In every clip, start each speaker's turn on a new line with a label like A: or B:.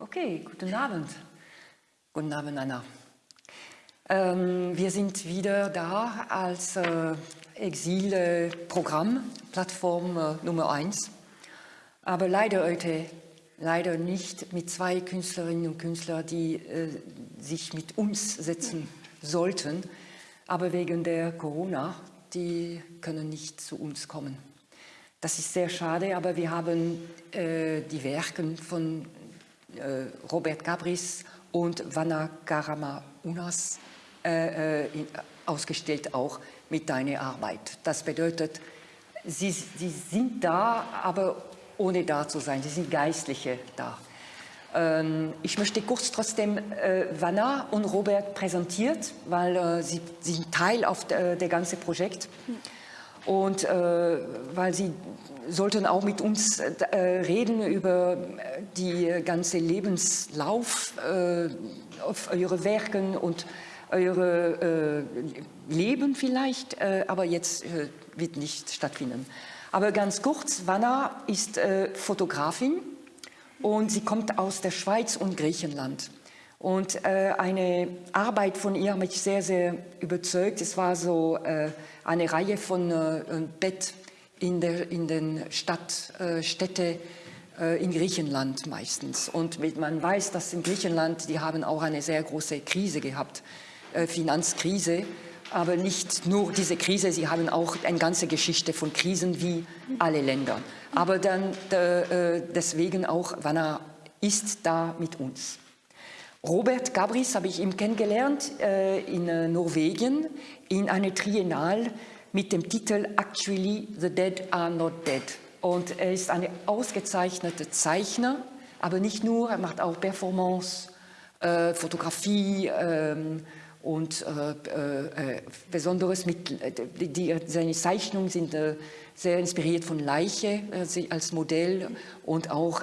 A: Okay, guten Abend. Guten Abend, Anna. Ähm, wir sind wieder da als äh, Exilprogramm, Plattform äh, Nummer 1. Aber leider heute, leider nicht mit zwei Künstlerinnen und Künstlern, die äh, sich mit uns setzen sollten. Aber wegen der Corona, die können nicht zu uns kommen. Das ist sehr schade, aber wir haben äh, die Werke von Robert Gabris und Vanna Karama Unas äh, äh ausgestellt, auch mit deiner Arbeit. Das bedeutet, sie, sie sind da, aber ohne da zu sein. Sie sind Geistliche da. Ähm, ich möchte kurz trotzdem äh, Vanna und Robert präsentiert, weil äh, sie, sie, sind Teil auf der, der ganze Projekt. Und äh, weil sie sollten auch mit uns äh, reden über die ganze Lebenslauf äh, auf eure Werken und eure äh, Leben vielleicht, äh, aber jetzt äh, wird nicht stattfinden. Aber ganz kurz, Vanna ist äh, Fotografin und sie kommt aus der Schweiz und Griechenland. Und äh, eine Arbeit von ihr hat mich sehr, sehr überzeugt. Es war so äh, eine Reihe von äh, Bett in, der, in den Stadt, äh, Städte äh, in Griechenland meistens. Und man weiß, dass in Griechenland, die haben auch eine sehr große Krise gehabt, äh, Finanzkrise. Aber nicht nur diese Krise, sie haben auch eine ganze Geschichte von Krisen wie alle Länder. Aber dann äh, deswegen auch, Vanna ist da mit uns. Robert Gabris habe ich ihn kennengelernt äh, in äh, Norwegen in einer Triennale mit dem Titel Actually the Dead are not dead. Und er ist ein ausgezeichneter Zeichner, aber nicht nur, er macht auch Performance, äh, Fotografie ähm, und äh, äh, Besonderes mit, die, die, seine Zeichnungen sind äh, sehr inspiriert von Leiche als Modell und auch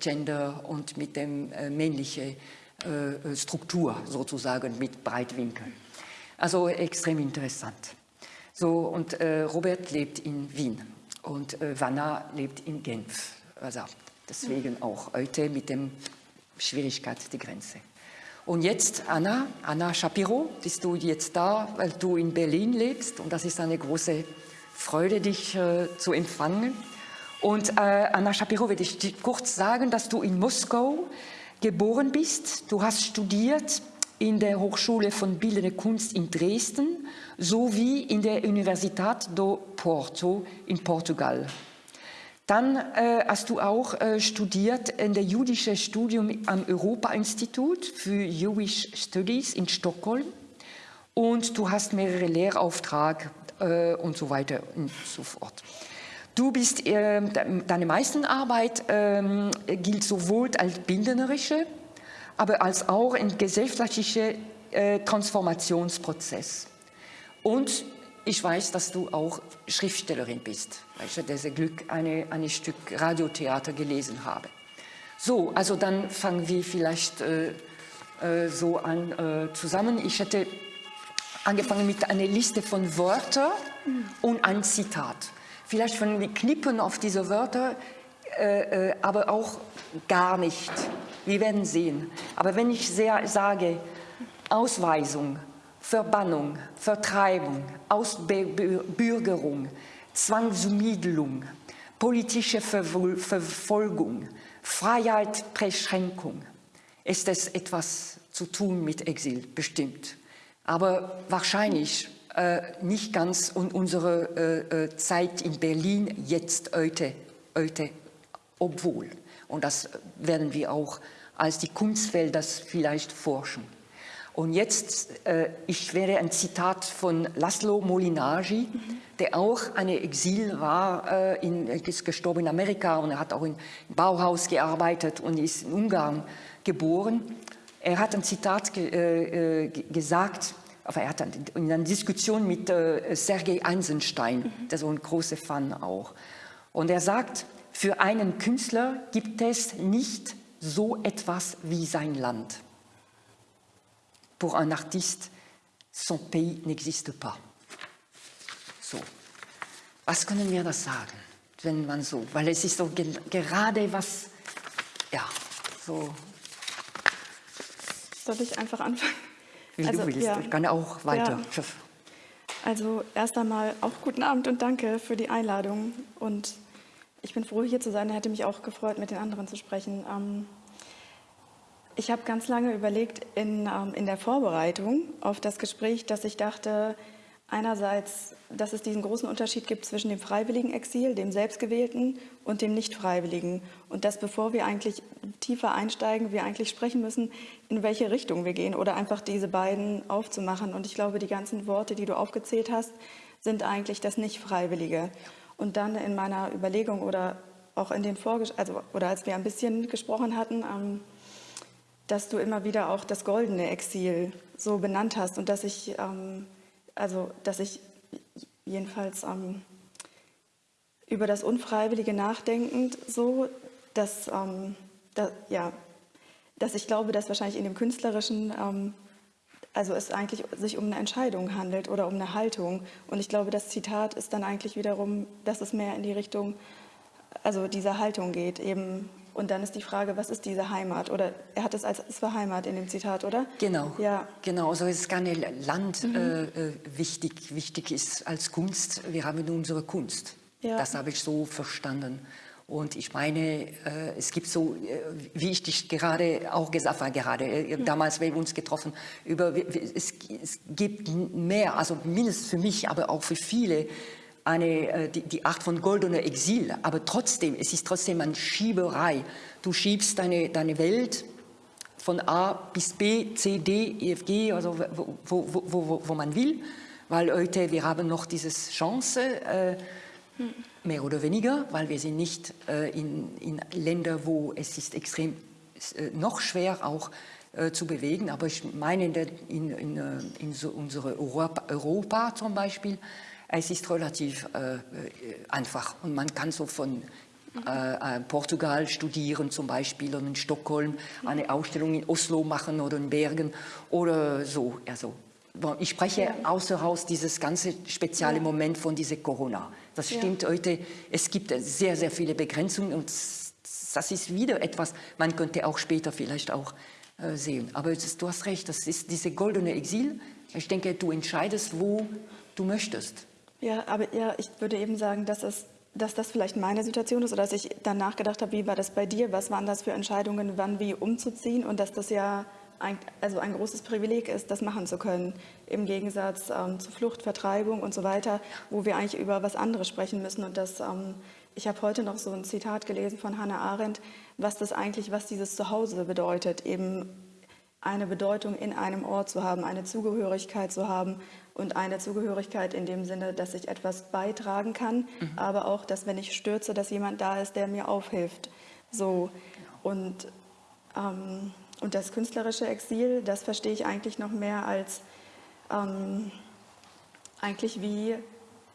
A: Gender und mit dem männlichen äh, Struktur sozusagen mit Breitwinkel. Also extrem interessant. So, und äh, Robert lebt in Wien und äh, Vanna lebt in Genf. Also deswegen auch heute mit dem Schwierigkeit die Grenze. Und jetzt Anna, Anna Shapiro, bist du jetzt da, weil du in Berlin lebst und das ist eine große Freude, dich äh, zu empfangen. Und äh, Anna Shapiro, will ich kurz sagen, dass du in Moskau geboren bist. Du hast studiert in der Hochschule von Bildende Kunst in Dresden sowie in der Universität do Porto in Portugal. Dann äh, hast du auch äh, studiert in der jüdische Studium am Europa-Institut für Jewish Studies in Stockholm und du hast mehrere Lehraufträge äh, und so weiter und so fort. Du bist, äh, deine meisten Arbeit äh, gilt sowohl als bildnerische, aber als auch ein gesellschaftlicher äh, Transformationsprozess. Und ich weiß, dass du auch Schriftstellerin bist, weil ich dieses Glück eine, ein Stück Radiotheater gelesen habe. So, also dann fangen wir vielleicht äh, äh, so an äh, zusammen. Ich hätte angefangen mit einer Liste von Wörtern und ein Zitat. Vielleicht von den Knippen auf diese Wörter, äh, äh, aber auch gar nicht. Wir werden sehen. Aber wenn ich sehr, sage Ausweisung, Verbannung, Vertreibung, Ausbürgerung, Zwangsumiedelung, politische Verfolgung, Freiheitsbeschränkung, ist es etwas zu tun mit Exil, bestimmt. Aber wahrscheinlich nicht ganz unsere äh, äh, Zeit in Berlin jetzt heute, heute, obwohl. Und das werden wir auch als die Kunstfelder vielleicht forschen. Und jetzt, äh, ich werde ein Zitat von Laszlo Molinari, mhm. der auch ein Exil war, äh, in, ist gestorben in Amerika und er hat auch im Bauhaus gearbeitet und ist in Ungarn geboren. Er hat ein Zitat ge, äh, gesagt, aber er hat in einer Diskussion mit äh, Sergei Eisenstein, mhm. der so ein großer Fan auch. Und er sagt, für einen Künstler gibt es nicht so etwas wie sein Land. Pour un artiste, son pays n'existe pas. So. Was können wir das sagen, wenn man so, weil es ist so ge gerade was, ja, so
B: Soll ich einfach anfangen?
A: Wie also, du willst, ja. ich kann auch weiter. Ja.
B: Also erst einmal auch guten Abend und danke für die Einladung. Und ich bin froh, hier zu sein. Hätte mich auch gefreut, mit den anderen zu sprechen. Ähm, ich habe ganz lange überlegt in, ähm, in der Vorbereitung auf das Gespräch, dass ich dachte, einerseits, dass es diesen großen Unterschied gibt zwischen dem freiwilligen Exil, dem selbstgewählten und dem nicht freiwilligen. Und dass bevor wir eigentlich tiefer einsteigen, wir eigentlich sprechen müssen, in welche Richtung wir gehen oder einfach diese beiden aufzumachen. Und ich glaube, die ganzen Worte, die du aufgezählt hast, sind eigentlich das Nicht-Freiwillige. Und dann in meiner Überlegung oder auch in den Vorges also oder als wir ein bisschen gesprochen hatten, ähm, dass du immer wieder auch das goldene Exil so benannt hast und dass ich ähm, also dass ich jedenfalls ähm, über das Unfreiwillige nachdenkend so, dass, ähm, da, ja, dass ich glaube, dass wahrscheinlich in dem Künstlerischen ähm, also es eigentlich sich um eine Entscheidung handelt oder um eine Haltung. Und ich glaube, das Zitat ist dann eigentlich wiederum, dass es mehr in die Richtung also dieser Haltung geht, eben und dann ist die Frage, was ist diese Heimat? Oder er hat es als es war Heimat in dem Zitat, oder?
A: Genau. Ja. Genau. Also es ist keine Land mhm. äh, äh, wichtig. Wichtig ist als Kunst. Wir haben unsere Kunst. Ja. Das habe ich so verstanden. Und ich meine, äh, es gibt so, äh, wie ich dich gerade auch gesagt habe, gerade mhm. damals, wir uns getroffen, über, es, es gibt mehr, also mindestens für mich, aber auch für viele, eine, äh, die, die, Art von goldener Exil, aber trotzdem, es ist trotzdem eine Schieberei. Du schiebst deine, deine Welt von A bis B, C, D, E, F, G, also wo, wo, wo, wo man will, weil heute wir haben noch diese Chance, äh, mehr oder weniger, weil wir sind nicht äh, in, in Ländern, wo es ist extrem äh, noch schwer auch äh, zu bewegen, aber ich meine in, der, in, in, äh, in so unsere Europa, Europa zum Beispiel, es ist relativ äh, einfach und man kann so von äh, äh, Portugal studieren zum Beispiel oder in Stockholm eine Ausstellung in Oslo machen oder in Bergen oder so. Also, ich spreche ja. außer Haus dieses ganze spezielle ja. Moment von dieser Corona. Das stimmt ja. heute. Es gibt sehr, sehr viele Begrenzungen und das ist wieder etwas, man könnte auch später vielleicht auch äh, sehen. Aber ist, du hast recht, das ist diese goldene Exil. Ich denke, du entscheidest, wo du möchtest.
B: Ja, aber ja, ich würde eben sagen, dass, es, dass das vielleicht meine Situation ist oder dass ich dann nachgedacht habe, wie war das bei dir, was waren das für Entscheidungen, wann wie umzuziehen? Und dass das ja ein, also ein großes Privileg ist, das machen zu können, im Gegensatz ähm, zu Flucht, Vertreibung und so weiter, wo wir eigentlich über was anderes sprechen müssen. Und das, ähm, ich habe heute noch so ein Zitat gelesen von Hannah Arendt, was das eigentlich, was dieses Zuhause bedeutet, eben eine Bedeutung in einem Ort zu haben, eine Zugehörigkeit zu haben und eine Zugehörigkeit in dem Sinne, dass ich etwas beitragen kann, mhm. aber auch, dass wenn ich stürze, dass jemand da ist, der mir aufhilft. So und ähm, und das künstlerische Exil, das verstehe ich eigentlich noch mehr als ähm, eigentlich wie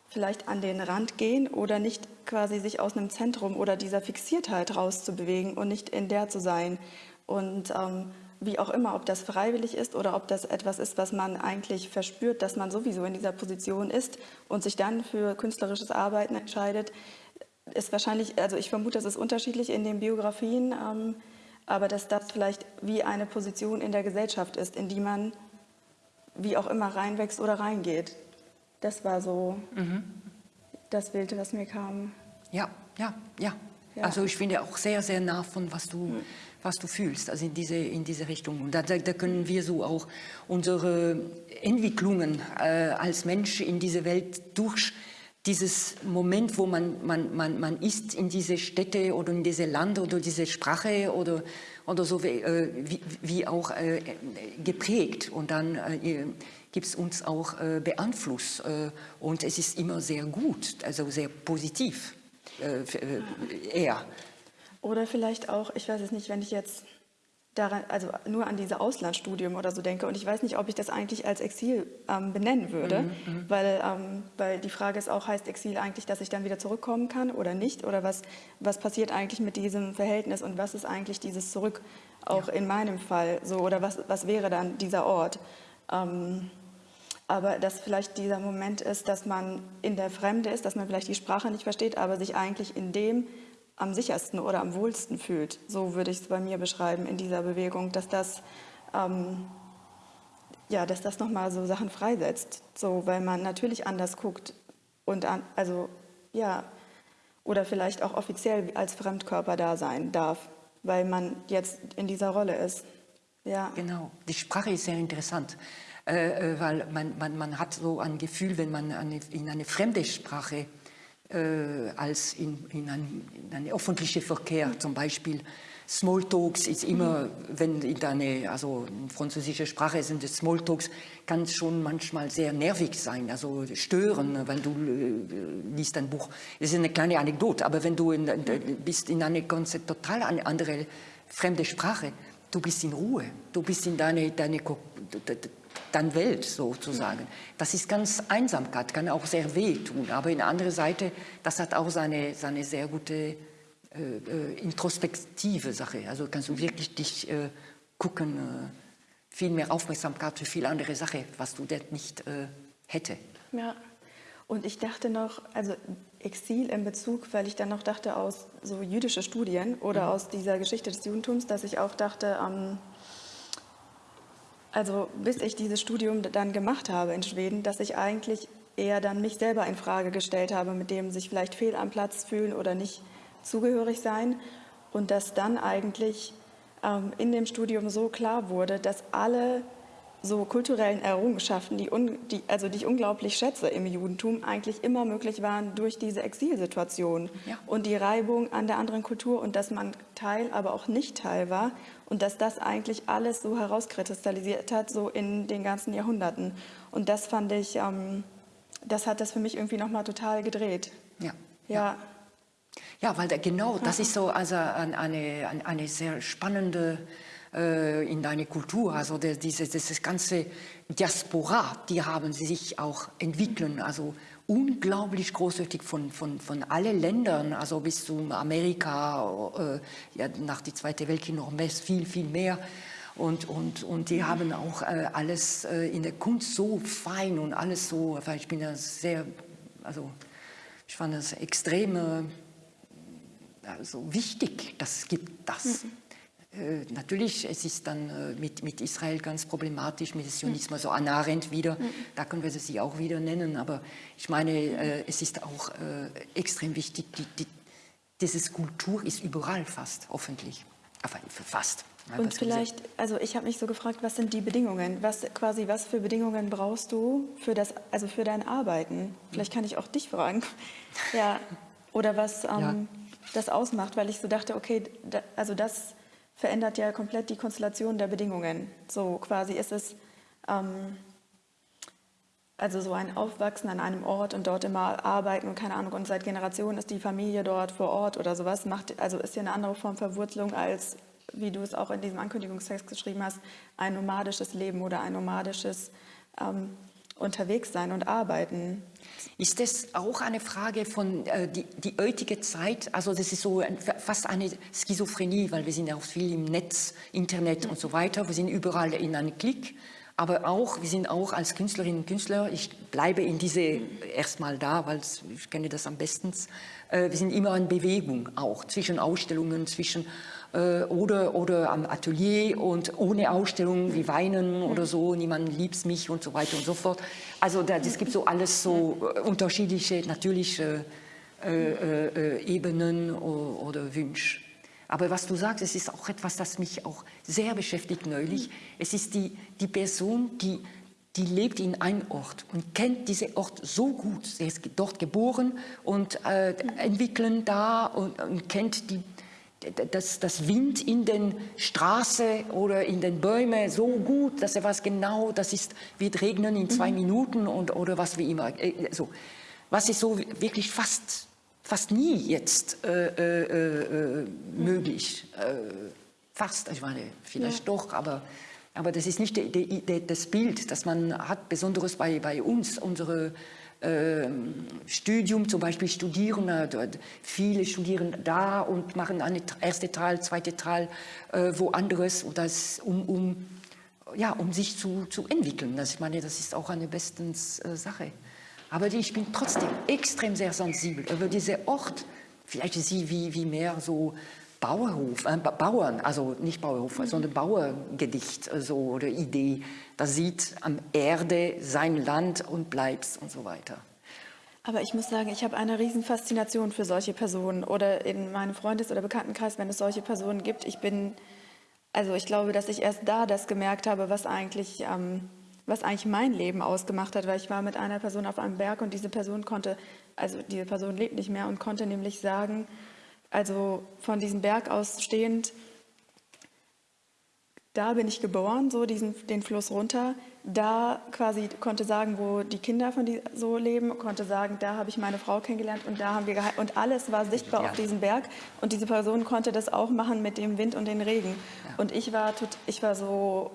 B: vielleicht an den Rand gehen oder nicht quasi sich aus einem Zentrum oder dieser Fixiertheit rauszubewegen und nicht in der zu sein. Und ähm, wie auch immer, ob das freiwillig ist oder ob das etwas ist, was man eigentlich verspürt, dass man sowieso in dieser Position ist und sich dann für künstlerisches Arbeiten entscheidet, ist wahrscheinlich, also ich vermute, das ist unterschiedlich in den Biografien, ähm, aber dass das vielleicht wie eine Position in der Gesellschaft ist, in die man wie auch immer reinwächst oder reingeht. Das war so mhm. das Bild, was mir kam.
A: Ja, ja, ja, ja. Also ich finde auch sehr, sehr nah von was du... Mhm was du fühlst, also in diese, in diese Richtung. Und da, da, können wir so auch unsere Entwicklungen äh, als Mensch in diese Welt durch dieses Moment, wo man, man, man, man ist in diese Städte oder in diese Land oder diese Sprache oder, oder so äh, wie, wie auch äh, geprägt und dann äh, gibt es uns auch äh, beeinflusst äh, und es ist immer sehr gut, also sehr positiv äh eher.
B: Oder vielleicht auch, ich weiß es nicht, wenn ich jetzt daran, also nur an diese Auslandsstudium oder so denke und ich weiß nicht, ob ich das eigentlich als Exil ähm, benennen würde, mhm, mhm, weil, ähm, weil die Frage ist auch, heißt Exil eigentlich, dass ich dann wieder zurückkommen kann oder nicht oder was, was passiert eigentlich mit diesem Verhältnis und was ist eigentlich dieses Zurück auch ja. in meinem Fall so oder was, was wäre dann dieser Ort? Ähm, aber dass vielleicht dieser Moment ist, dass man in der Fremde ist, dass man vielleicht die Sprache nicht versteht, aber sich eigentlich in dem am sichersten oder am wohlsten fühlt. So würde ich es bei mir beschreiben in dieser Bewegung, dass das ähm, ja, dass das nochmal so Sachen freisetzt, so, weil man natürlich anders guckt und an, also ja, oder vielleicht auch offiziell als Fremdkörper da sein darf, weil man jetzt in dieser Rolle ist.
A: Ja. Genau, die Sprache ist sehr interessant, äh, äh, weil man, man, man hat so ein Gefühl, wenn man eine, in eine fremde Sprache als in, in, ein, in einen öffentlichen Verkehr zum Beispiel Smalltalks ist immer, wenn in deine, also in französischer Sprache sind es Smalltalks, kann schon manchmal sehr nervig sein, also stören, weil du äh, liest ein Buch. Das ist eine kleine Anekdote, aber wenn du in, bist in eine ganz total eine andere fremde Sprache, du bist in Ruhe, du bist in deine, deine, deine Welt sozusagen. Das ist ganz Einsamkeit, kann auch sehr weh tun, aber in der anderen Seite, das hat auch seine, seine sehr gute äh, äh, introspektive Sache. Also kannst du wirklich dich äh, gucken, äh, viel mehr Aufmerksamkeit für viele andere Sachen, was du dort nicht äh, hätte.
B: Ja, und ich dachte noch, also Exil in Bezug, weil ich dann noch dachte aus so jüdische Studien oder mhm. aus dieser Geschichte des Judentums, dass ich auch dachte, ähm, also bis ich dieses Studium dann gemacht habe in Schweden, dass ich eigentlich eher dann mich selber in Frage gestellt habe, mit dem sich vielleicht fehl am Platz fühlen oder nicht zugehörig sein. Und dass dann eigentlich ähm, in dem Studium so klar wurde, dass alle so kulturellen Errungenschaften, die, un, die, also die ich unglaublich schätze im Judentum, eigentlich immer möglich waren durch diese Exilsituation ja. und die Reibung an der anderen Kultur und dass man Teil, aber auch nicht Teil war und dass das eigentlich alles so herauskristallisiert hat, so in den ganzen Jahrhunderten. Und das fand ich, ähm, das hat das für mich irgendwie nochmal total gedreht.
A: Ja. ja. ja. Ja, weil da, genau, das ist so also eine, eine sehr spannende in deiner Kultur, also der, diese, dieses ganze Diaspora, die haben sie sich auch entwickeln, also unglaublich großartig von, von, von allen Ländern, also bis zu Amerika, äh, ja, nach dem Zweiten Weltkrieg noch mehr, viel, viel mehr. Und, und, und die haben auch äh, alles äh, in der Kunst so fein und alles so, weil ich bin ja sehr, also ich fand das extrem also wichtig, das gibt das. Mhm. Äh, natürlich, es ist dann äh, mit, mit Israel ganz problematisch, mit dem Sionismus, so also Anna Arendt wieder, mhm. da können wir sie auch wieder nennen, aber ich meine, äh, es ist auch extrem wichtig, die, die, diese Kultur ist überall fast, hoffentlich, aber fast.
B: Und vielleicht, also ich habe mich so gefragt, was sind die Bedingungen? Was quasi, was für Bedingungen brauchst du für das, also für dein Arbeiten? Vielleicht kann ich auch dich fragen. Ja. Oder was, ähm, ja das ausmacht, weil ich so dachte, okay, da, also das verändert ja komplett die Konstellation der Bedingungen. So quasi ist es ähm, also so ein Aufwachsen an einem Ort und dort immer arbeiten und keine Ahnung und seit Generationen ist die Familie dort vor Ort oder sowas, macht, also ist ja eine andere Form Verwurzelung als, wie du es auch in diesem Ankündigungstext geschrieben hast, ein nomadisches Leben oder ein nomadisches ähm, unterwegs sein und arbeiten.
A: Ist das auch eine Frage von äh, die, die heutige Zeit? Also das ist so ein, fast eine Schizophrenie, weil wir sind auch viel im Netz, Internet und so weiter. Wir sind überall in einem Klick. Aber auch, wir sind auch als Künstlerinnen und Künstler, ich bleibe in diese erstmal da, weil ich kenne das am besten, äh, wir sind immer in Bewegung auch, zwischen Ausstellungen, zwischen äh, oder, oder am Atelier und ohne Ausstellung wie Weinen oder so, niemand liebt mich und so weiter und so fort. Also es gibt so alles so äh, unterschiedliche, natürliche äh, äh, Ebenen oder, oder Wünsche. Aber was du sagst, es ist auch etwas, das mich auch sehr beschäftigt neulich. Es ist die, die Person, die, die lebt in einem Ort und kennt diesen Ort so gut. Sie ist dort geboren und äh, entwickeln da und, und kennt die, das, das Wind in den Straßen oder in den Bäumen so gut, dass er weiß genau, das ist, wird regnen in zwei mhm. Minuten und, oder was wie immer. Äh, so. Was ist so wirklich fast, fast nie jetzt äh, äh, äh möglich. Äh, fast, ich meine, vielleicht ja. doch, aber, aber das ist nicht de, de, de, das Bild, das man hat, besonders bei, bei uns, unsere Studium, zum Beispiel studieren, dort, viele studieren da und machen eine erste Teil, zweite Teil äh, woanders, das, um, um, ja, um sich zu, zu entwickeln. Das, ich meine, das ist auch eine bestens äh, Sache. Aber ich bin trotzdem extrem sehr sensibel über diesen Ort. Vielleicht sie wie, wie mehr so Bauerhof, äh, Bauern, also nicht Bauerhof, mhm. sondern Bauergedicht äh, so, oder Idee. Da sieht am Erde sein Land und bleibst und so weiter.
B: Aber ich muss sagen, ich habe eine riesen Faszination für solche Personen oder in meinem Freundes- oder Bekanntenkreis, wenn es solche Personen gibt. Ich bin, also ich glaube, dass ich erst da das gemerkt habe, was eigentlich, ähm, was eigentlich mein Leben ausgemacht hat, weil ich war mit einer Person auf einem Berg und diese Person konnte, also diese Person lebt nicht mehr und konnte nämlich sagen, also von diesem Berg aus stehend, da bin ich geboren, so diesen, den Fluss runter. Da quasi konnte sagen, wo die Kinder von die so leben, konnte sagen, da habe ich meine Frau kennengelernt und da haben wir geheiratet. Und alles war sichtbar ja. auf diesem Berg. Und diese Person konnte das auch machen mit dem Wind und den Regen. Ja. Und ich war, ich war so,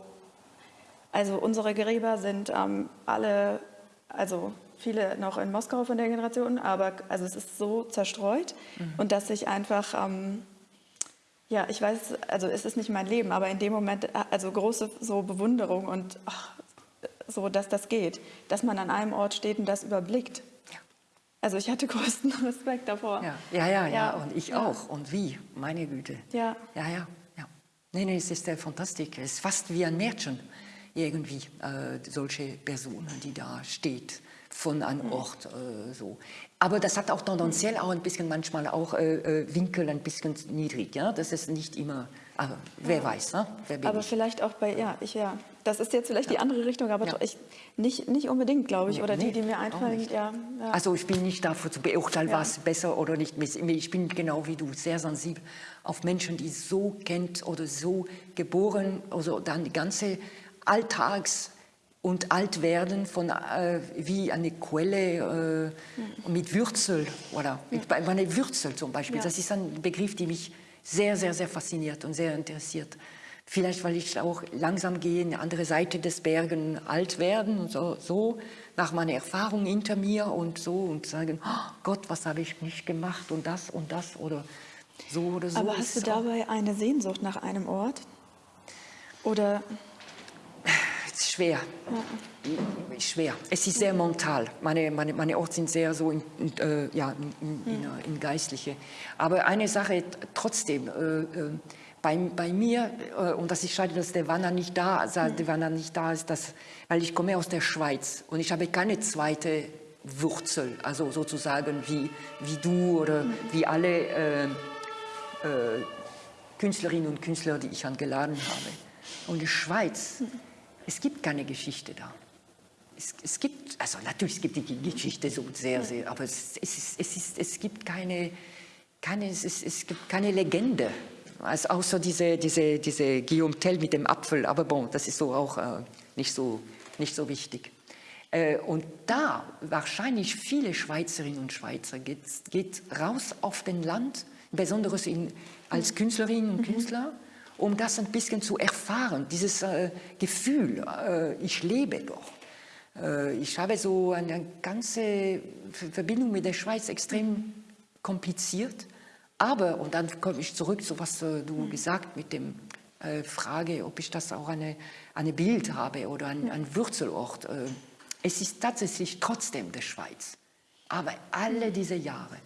B: also unsere Gräber sind ähm, alle, also viele noch in Moskau von der Generation, aber also es ist so zerstreut mhm. und dass ich einfach, ähm, ja, ich weiß, also es ist nicht mein Leben, aber in dem Moment, also große so Bewunderung und ach, so, dass das geht, dass man an einem Ort steht und das überblickt. Ja. Also ich hatte größten Respekt davor.
A: Ja, ja, ja, ja. ja. und ich auch. Und wie, meine Güte.
B: Ja.
A: Ja, ja, ja. Nee, nee, es ist äh, fantastisch. Es ist fast wie ein Märchen irgendwie, äh, solche Personen, die da steht von einem Ort äh, so. Aber das hat auch tendenziell auch ein bisschen manchmal auch äh, äh, Winkel ein bisschen niedrig, ja, das ist nicht immer, aber wer ja. weiß, ne?
B: Wer aber ich? vielleicht auch bei, ja, ich ja, das ist jetzt vielleicht ja. die andere Richtung, aber ja. ich, nicht, nicht unbedingt, glaube ich, oder nee, die, die mir einfallen, ja,
A: ja, Also ich bin nicht dafür zu beurteilen, was besser oder nicht, ich bin genau wie du, sehr sensibel auf Menschen, die so kennt oder so geboren, also dann die ganze Alltags- und alt werden von, äh, wie eine Quelle äh, mit Würzel, oder mit eine Würzel zum Beispiel. Ja. Das ist ein Begriff, der mich sehr, sehr, sehr fasziniert und sehr interessiert. Vielleicht, weil ich auch langsam gehe, in die andere Seite des Bergen alt werden und so, so nach meiner Erfahrung hinter mir und so und sagen, oh Gott, was habe ich nicht gemacht und das und das oder so oder so.
B: Aber hast du dabei eine Sehnsucht nach einem Ort? Oder
A: schwer. Ja. Schwer. Es ist sehr mental. Meine, meine, meine Orte sind sehr so in, in, äh, ja, in, in, mhm. in, Geistliche. Aber eine Sache trotzdem, äh, äh, bei, bei mir, äh, und das ist schade, dass der Wanner nicht da, also der Wanner nicht da ist, dass, weil ich komme aus der Schweiz und ich habe keine zweite Wurzel, also sozusagen wie, wie du oder mhm. wie alle äh, äh, Künstlerinnen und Künstler, die ich angeladen habe. Und die Schweiz mhm es gibt keine Geschichte da. Es, es, gibt, also natürlich es gibt die Geschichte so sehr, sehr, aber es, es, ist, es, ist, es gibt keine, keine es, es gibt keine Legende. Also außer diese, diese, diese Guillaume Tell mit dem Apfel, aber bon, das ist so auch äh, nicht, so, nicht so wichtig. Äh, und da wahrscheinlich viele Schweizerinnen und Schweizer geht, geht raus auf den Land, besonders in, als Künstlerinnen und mhm. Künstler, um das ein bisschen zu erfahren, dieses äh, Gefühl, äh, ich lebe doch. Äh, ich habe so eine ganze Verbindung mit der Schweiz extrem kompliziert, aber, und dann komme ich zurück zu was äh, du mhm. gesagt mit dem äh, Frage, ob ich das auch eine, eine Bild habe oder ein, ein Wurzelort. Äh, es ist tatsächlich trotzdem der Schweiz. Aber alle diese Jahre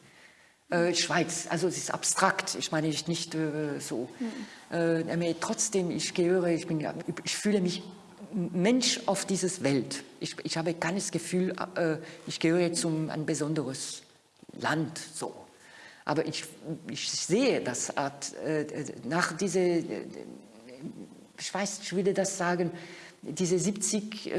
A: äh, Schweiz, also es ist abstrakt, ich meine nicht äh, so. Mhm. Äh, trotzdem, ich gehöre, ich, bin, ich fühle mich Mensch auf dieses Welt. Ich, ich habe keines Gefühl, äh, ich gehöre zum ein besonderes Land so. Aber ich, ich sehe das Art, äh, nach diese, ich weiß, ich würde das sagen, diese 70,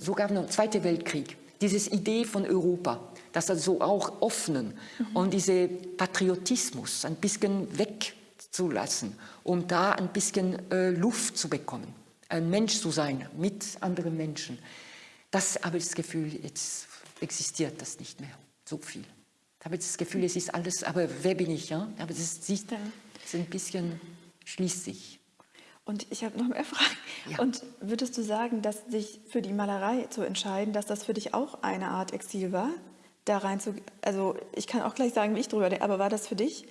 A: sogar noch Zweite Weltkrieg, diese Idee von Europa, das also auch öffnen mhm. und diese Patriotismus ein bisschen wegzulassen, um da ein bisschen äh, Luft zu bekommen, ein Mensch zu sein mit anderen Menschen. Das habe ich das Gefühl, jetzt existiert das nicht mehr so viel. Ich habe das Gefühl, es ist alles, aber wer bin ich? Ja? Aber das ist, ist ein bisschen schließt sich.
B: Und ich habe noch mehr Fragen. Ja. Und würdest du sagen, dass sich für die Malerei zu entscheiden, dass das für dich auch eine Art Exil war? Da rein zu, also ich kann auch gleich sagen, wie ich drüber denke, aber war das für dich?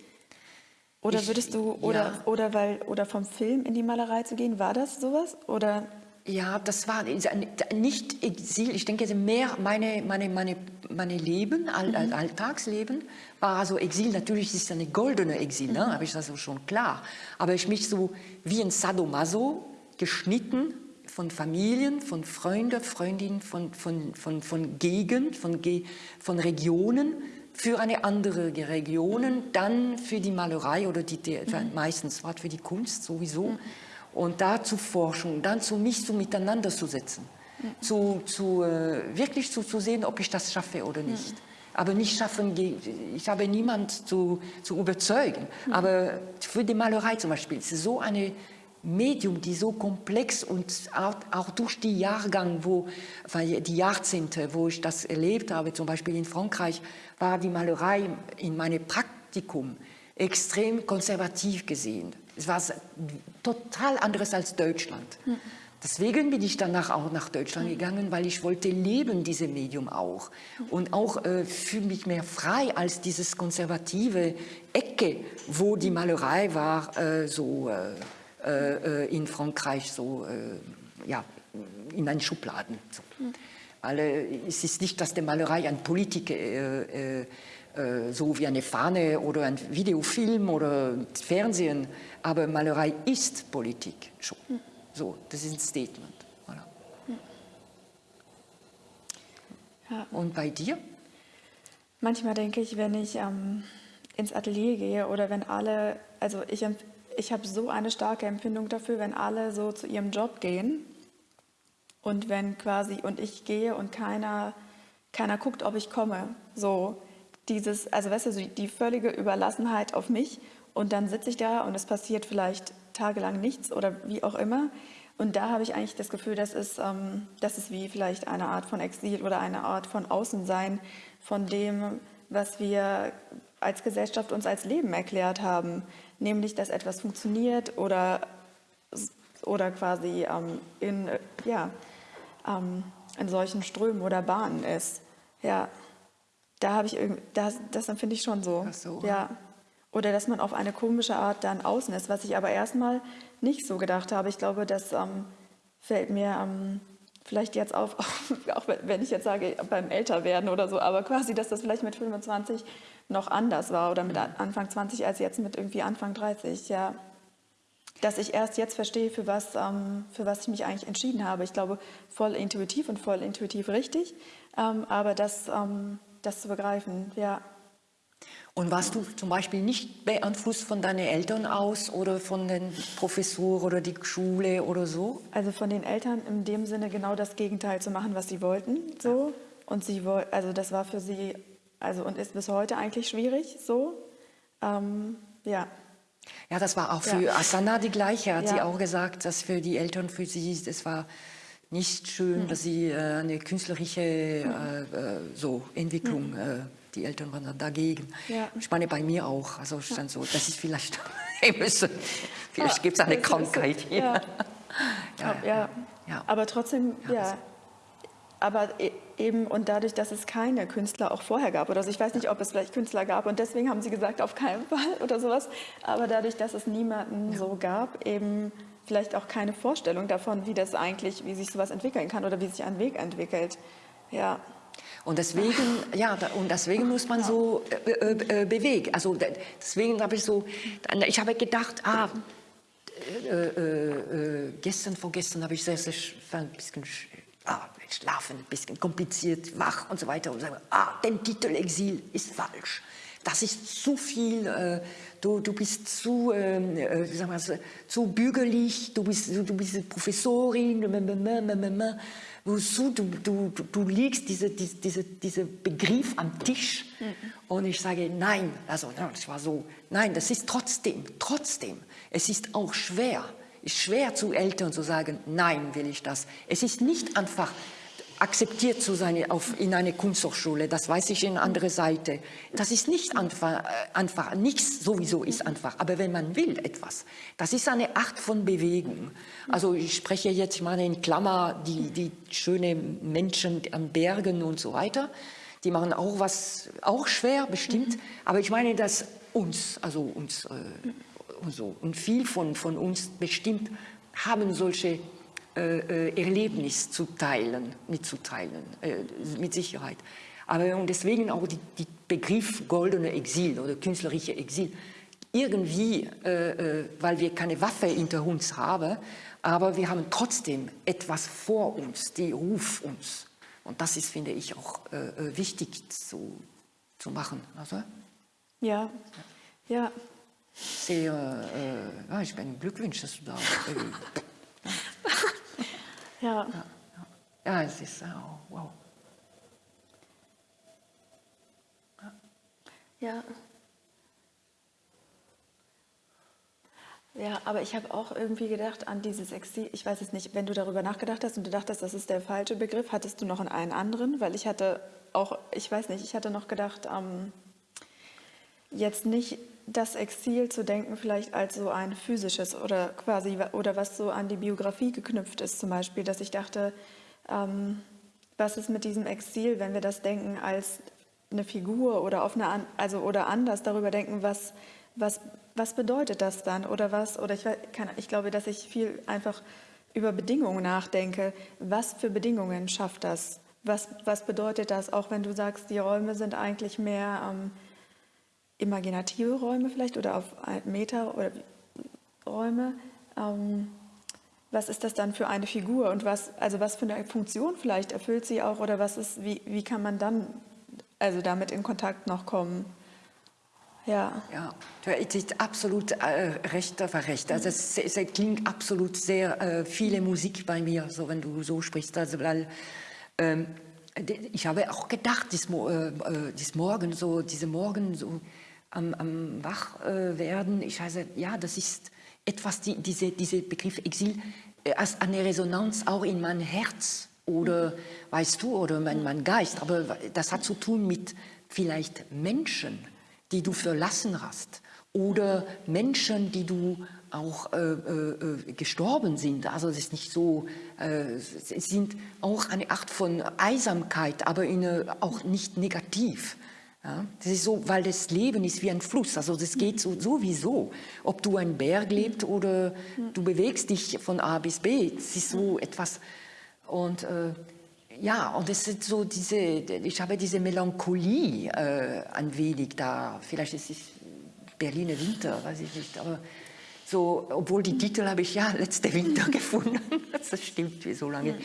B: Oder ich, würdest du, oder, ja. oder, weil, oder vom Film in die Malerei zu gehen, war das sowas? Oder
A: ja, das war nicht Exil. Ich denke, mehr meine, meine, meine, meine Leben, All, mhm. Alltagsleben, war also Exil, natürlich ist es eine goldene Exil, ne? Mhm. habe ich das also schon klar. Aber ich mich so wie ein Sadomaso geschnitten von Familien, von Freunden, Freundinnen, von, von, von, von Gegend, von, von Regionen, für eine andere Region, dann für die Malerei oder die, mhm. meistens war für die Kunst sowieso. Mhm. Und da zu forschen, dann zu mich so miteinander zu setzen, mhm. zu, zu, äh, wirklich zu, zu sehen, ob ich das schaffe oder nicht. Mhm. Aber nicht schaffen, ich habe niemand zu, zu überzeugen. Mhm. Aber für die Malerei zum Beispiel, ist es so eine Medium, die so komplex und auch, durch die Jahrgang, wo, die Jahrzehnte, wo ich das erlebt habe, zum Beispiel in Frankreich, war die Malerei in meinem Praktikum extrem konservativ gesehen. Es war total anderes als Deutschland. Hm. Deswegen bin ich danach auch nach Deutschland hm. gegangen, weil ich wollte leben, dieses Medium auch. Und auch äh, fühle mich mehr frei als dieses konservative Ecke, wo die Malerei war, äh, so... Äh, in Frankreich so äh, ja, in einen Schubladen. So. Mhm. Weil, es ist nicht, dass die Malerei ein Politik äh, äh, so wie eine Fahne oder ein Videofilm oder Fernsehen, aber Malerei ist Politik schon. Mhm. So, das ist ein Statement. Voilà. Mhm. Ja. Und bei dir?
B: Manchmal denke ich, wenn ich ähm, ins Atelier gehe oder wenn alle, also ich ich habe so eine starke Empfindung dafür, wenn alle so zu ihrem Job gehen und wenn quasi, und ich gehe und keiner, keiner guckt, ob ich komme. So dieses, also weißt du, die völlige Überlassenheit auf mich und dann sitze ich da und es passiert vielleicht tagelang nichts oder wie auch immer. Und da habe ich eigentlich das Gefühl, das ist, ähm, das ist wie vielleicht eine Art von Exil oder eine Art von Außensein von dem, was wir als Gesellschaft uns als Leben erklärt haben nämlich dass etwas funktioniert oder, oder quasi ähm, in, ja, ähm, in solchen Strömen oder Bahnen ist. Ja, da habe ich irgendwie, das, das empfinde ich schon so. so. Ja. Oder dass man auf eine komische Art dann außen ist, was ich aber erstmal nicht so gedacht habe. Ich glaube, das ähm, fällt mir ähm, vielleicht jetzt auf, auch wenn ich jetzt sage, beim Älterwerden oder so, aber quasi, dass das vielleicht mit 25 noch anders war oder mit mhm. Anfang 20 als jetzt mit irgendwie Anfang 30, ja. Dass ich erst jetzt verstehe, für was, ähm, für was ich mich eigentlich entschieden habe. Ich glaube, voll intuitiv und voll intuitiv richtig, ähm, aber das, ähm, das zu begreifen, ja.
A: Und warst du zum Beispiel nicht beeinflusst von deinen Eltern aus oder von den Professoren oder die Schule oder so?
B: Also von den Eltern in dem Sinne genau das Gegenteil zu machen, was sie wollten, so. Und sie also das war für sie also und ist bis heute eigentlich schwierig so. Ähm, ja.
A: Ja, das war auch für ja. Asana die gleiche, hat ja. sie auch gesagt, dass für die Eltern, für sie, das war nicht schön, hm. dass sie äh, eine künstlerische hm. äh, äh, so Entwicklung, hm. Äh, die Eltern waren dagegen. Ja. Ich meine, bei mir auch, also stand so, das ist vielleicht, vielleicht gibt es eine Krankheit hier.
B: Ja. ja. Ja. Aber trotzdem, ja, aber e-, eben und dadurch, dass es keine Künstler auch vorher gab oder so, ich weiß nicht, ob es vielleicht Künstler gab und deswegen haben sie gesagt, auf keinen Fall oder sowas, aber dadurch, dass es niemanden ja. so gab, eben vielleicht auch keine Vorstellung davon, wie das eigentlich, wie sich sowas entwickeln kann oder wie sich ein Weg entwickelt. Ja.
A: Und deswegen, ja, und deswegen muss man so äh, äh, äh bewegen. Also deswegen habe ich so, ich habe gedacht, ah, äh, äh, äh gestern, vorgestern habe ich sehr, sehr ein bisschen ah, schlafen, ein bisschen kompliziert, wach und so weiter und sagen, ah, der Titel Exil ist falsch. Das ist zu viel, äh, du, du bist zu, ähm, äh, sagen wir, zu bügelig, du bist, du, du bist Professorin, wozu du, du, du liegst diese, diese, diese Begriff am Tisch. Mhm. Und ich sage, nein, also das war so, nein, das ist trotzdem, trotzdem, es ist auch schwer, ist schwer zu Eltern zu sagen, nein, will ich das. Es ist nicht einfach akzeptiert zu sein auf, in eine Kunsthochschule, das weiß ich in andere Seite. Das ist nicht einfach, äh, einfach, nichts sowieso ist einfach, aber wenn man will etwas, das ist eine Art von Bewegung. Also ich spreche jetzt mal in Klammer die, die schönen Menschen am Bergen und so weiter, die machen auch was, auch schwer bestimmt, mhm. aber ich meine, dass uns, also uns äh, und so, und viel von, von uns bestimmt haben solche Erlebnis zu teilen, mitzuteilen, äh, mit Sicherheit. Aber und deswegen auch die, die Begriff goldene Exil oder künstlerische Exil. Irgendwie, äh, äh, weil wir keine Waffe hinter uns haben, aber wir haben trotzdem etwas vor uns, die ruft uns. Und das ist, finde ich, auch äh, äh wichtig zu, zu machen. Also,
B: ja, ja.
A: Sehr, äh, ja, ich bin Glückwunsch, dass du da
B: ja.
A: ja. Ja, es ist, oh, wow.
B: Ja. Ja, aber ich habe auch irgendwie gedacht an dieses Exil. Ich weiß es nicht, wenn du darüber nachgedacht hast und du dachtest, das ist der falsche Begriff, hattest du noch einen anderen? Weil ich hatte auch, ich weiß nicht, ich hatte noch gedacht, ähm, jetzt nicht das Exil zu denken, vielleicht als so ein physisches oder quasi, oder was so an die Biografie geknüpft ist, zum Beispiel, dass ich dachte, ähm, was ist mit diesem Exil, wenn wir das denken als eine Figur oder auf eine, also oder anders darüber denken, was, was, was bedeutet das dann oder was, oder ich, kann, ich glaube, dass ich viel einfach über Bedingungen nachdenke. Was für Bedingungen schafft das? Was, was bedeutet das, auch wenn du sagst, die Räume sind eigentlich mehr ähm, imaginative Räume vielleicht oder auf Meter oder Räume? Ähm, was ist das dann für eine Figur und was, also was für eine Funktion vielleicht erfüllt sie auch oder was ist, wie, wie kann man dann also damit in Kontakt noch kommen? Ja.
A: Ja, du hast absolut äh, recht, recht. Also es, es, klingt absolut sehr äh, viele Musik bei mir, so wenn du so sprichst. Also weil ähm, ich habe auch gedacht, dies, äh, dies Morgen, so diese Morgen so am, am Wachwerden. ich heiße, ja, das ist etwas, die, diese, diese Begriff Exil äh, als eine Resonanz auch in mein Herz oder, weißt du, oder mein, mein Geist. Aber das hat zu tun mit vielleicht Menschen, die du verlassen hast oder Menschen, die du auch äh, äh, gestorben sind. Also es ist nicht so, äh, es sind auch eine Art von Einsamkeit, aber in, auch nicht negativ. Ja, das ist so, weil das Leben ist wie ein Fluss, also das geht so, sowieso. Ob du ein Berg lebst oder du bewegst dich von A bis B, es ist so etwas. Und äh, ja, und es ist so diese, ich habe diese Melancholie äh, ein wenig da. Vielleicht ist es Berliner Winter, weiß ich nicht, aber so, obwohl die Titel habe ich ja letzte Winter gefunden. das stimmt wie so lange.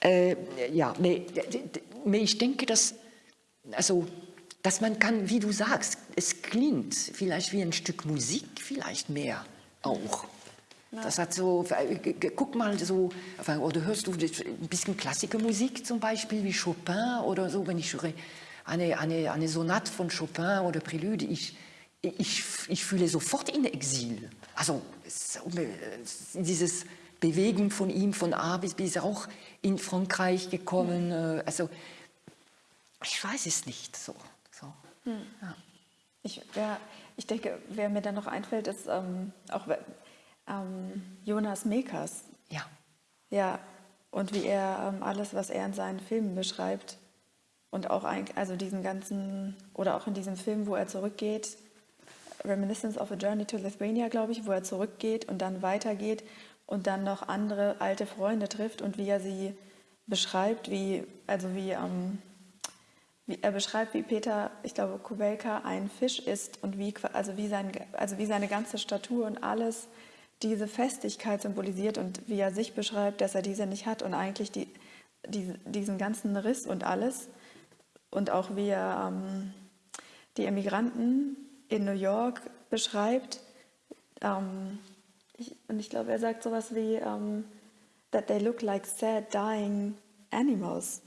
A: Äh, ja, nee, ich denke, dass, also dass man kann, wie du sagst, es klingt vielleicht wie ein Stück Musik, vielleicht mehr auch. Ja. Das hat so, guck mal so, oder hörst du ein bisschen Klassikermusik zum Beispiel, wie Chopin oder so, wenn ich höre eine, eine, eine Sonate von Chopin oder Prälude, ich, ich, ich fühle sofort in Exil. Also dieses Bewegen von ihm von A bis B ist auch in Frankreich gekommen. Äh, also ich weiß es nicht so.
B: Hm. Ja. Ich, ja, ich denke, wer mir da noch einfällt, ist ähm, auch ähm, Jonas Mekas.
A: Ja.
B: Ja, und wie er ähm, alles, was er in seinen Filmen beschreibt und auch ein, also diesen ganzen, oder auch in diesem Film, wo er zurückgeht, Reminiscence of a Journey to Lithuania, glaube ich, wo er zurückgeht und dann weitergeht und dann noch andere alte Freunde trifft und wie er sie beschreibt, wie, also wie ähm, er beschreibt, wie Peter, ich glaube, Kubelka ein Fisch ist und wie, also wie, sein, also wie seine ganze Statur und alles diese Festigkeit symbolisiert und wie er sich beschreibt, dass er diese nicht hat und eigentlich die, die diesen ganzen Riss und alles. Und auch wie er ähm, die Emigranten in New York beschreibt. Ähm, ich, und ich glaube, er sagt sowas wie, ähm, that they look like sad, dying animals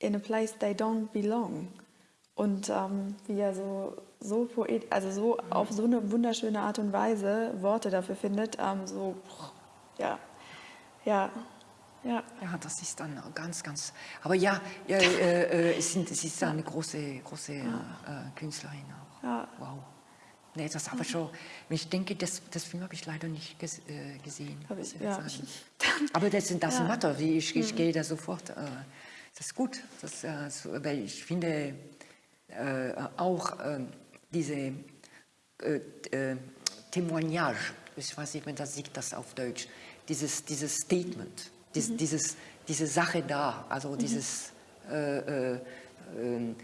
B: in a place they don't belong. Und ähm, wie er so, so poet, also so auf so eine wunderschöne Art und Weise Worte dafür findet, ähm, so, ja, ja, ja.
A: Ja, das ist dann ganz, ganz, aber ja, ja äh, äh, es ist eine große, große äh, Künstlerin auch. Ja. Wow. Nee, das habe ich schon, ich denke, das, das Film habe ich leider nicht ges, äh, gesehen.
B: Ich, ja.
A: Aber das, das ja. Matter, ich, ich mhm. gehe da sofort äh, das ist gut, das, äh, weil ich finde äh, auch äh, diese äh, äh, Témoignage, ich weiß nicht, wenn das sieht das auf Deutsch, dieses, dieses Statement, dies, mhm. dieses, diese Sache da, also mhm. dieses äh, ähm,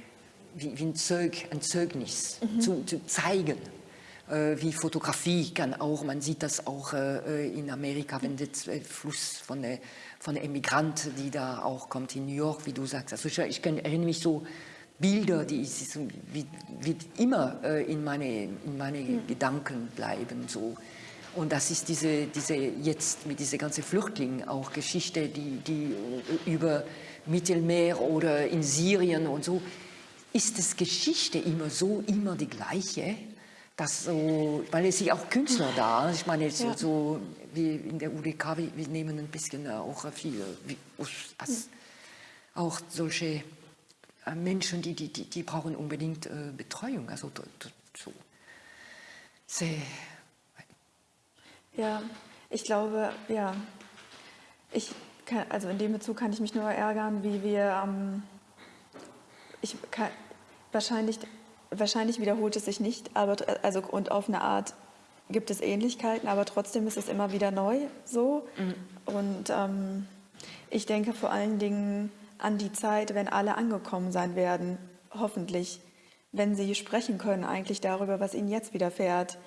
A: wie, wie ein, Zeug, ein Zeugnis zu, zu zeigen. Äh, wie Fotografie kann auch, man sieht das auch äh, in Amerika, wenn der Fluss von der, von der Emigranten, die da auch kommt in New York, wie du sagst. Also ich, ich kann, erinnere mich so Bilder, die wie, wie immer äh, in meine, in meine mhm. Gedanken bleiben. So. Und das ist diese, diese jetzt mit dieser ganzen Flüchtling auch Geschichte, die, die über Mittelmeer oder in Syrien und so, ist es Geschichte immer so, immer die gleiche? Das so, weil es sind auch Künstler da. Ich meine, so, ja. so wie in der UDK, wir, wir nehmen ein bisschen auch viel, wie, als, auch solche äh, Menschen, die, die, die, brauchen unbedingt äh, Betreuung. Also so. Sehr,
B: ja, ich glaube, ja, ich kann, also in dem Bezug kann ich mich nur ärgern, wie wir, ähm, ich kann, wahrscheinlich, wahrscheinlich wiederholt es sich nicht, aber also und auf eine Art gibt es Ähnlichkeiten, aber trotzdem ist es immer wieder neu so. Mhm. Und ähm, ich denke vor allen Dingen an die Zeit, wenn alle angekommen sein werden, hoffentlich, wenn sie sprechen können eigentlich darüber, was ihnen jetzt widerfährt,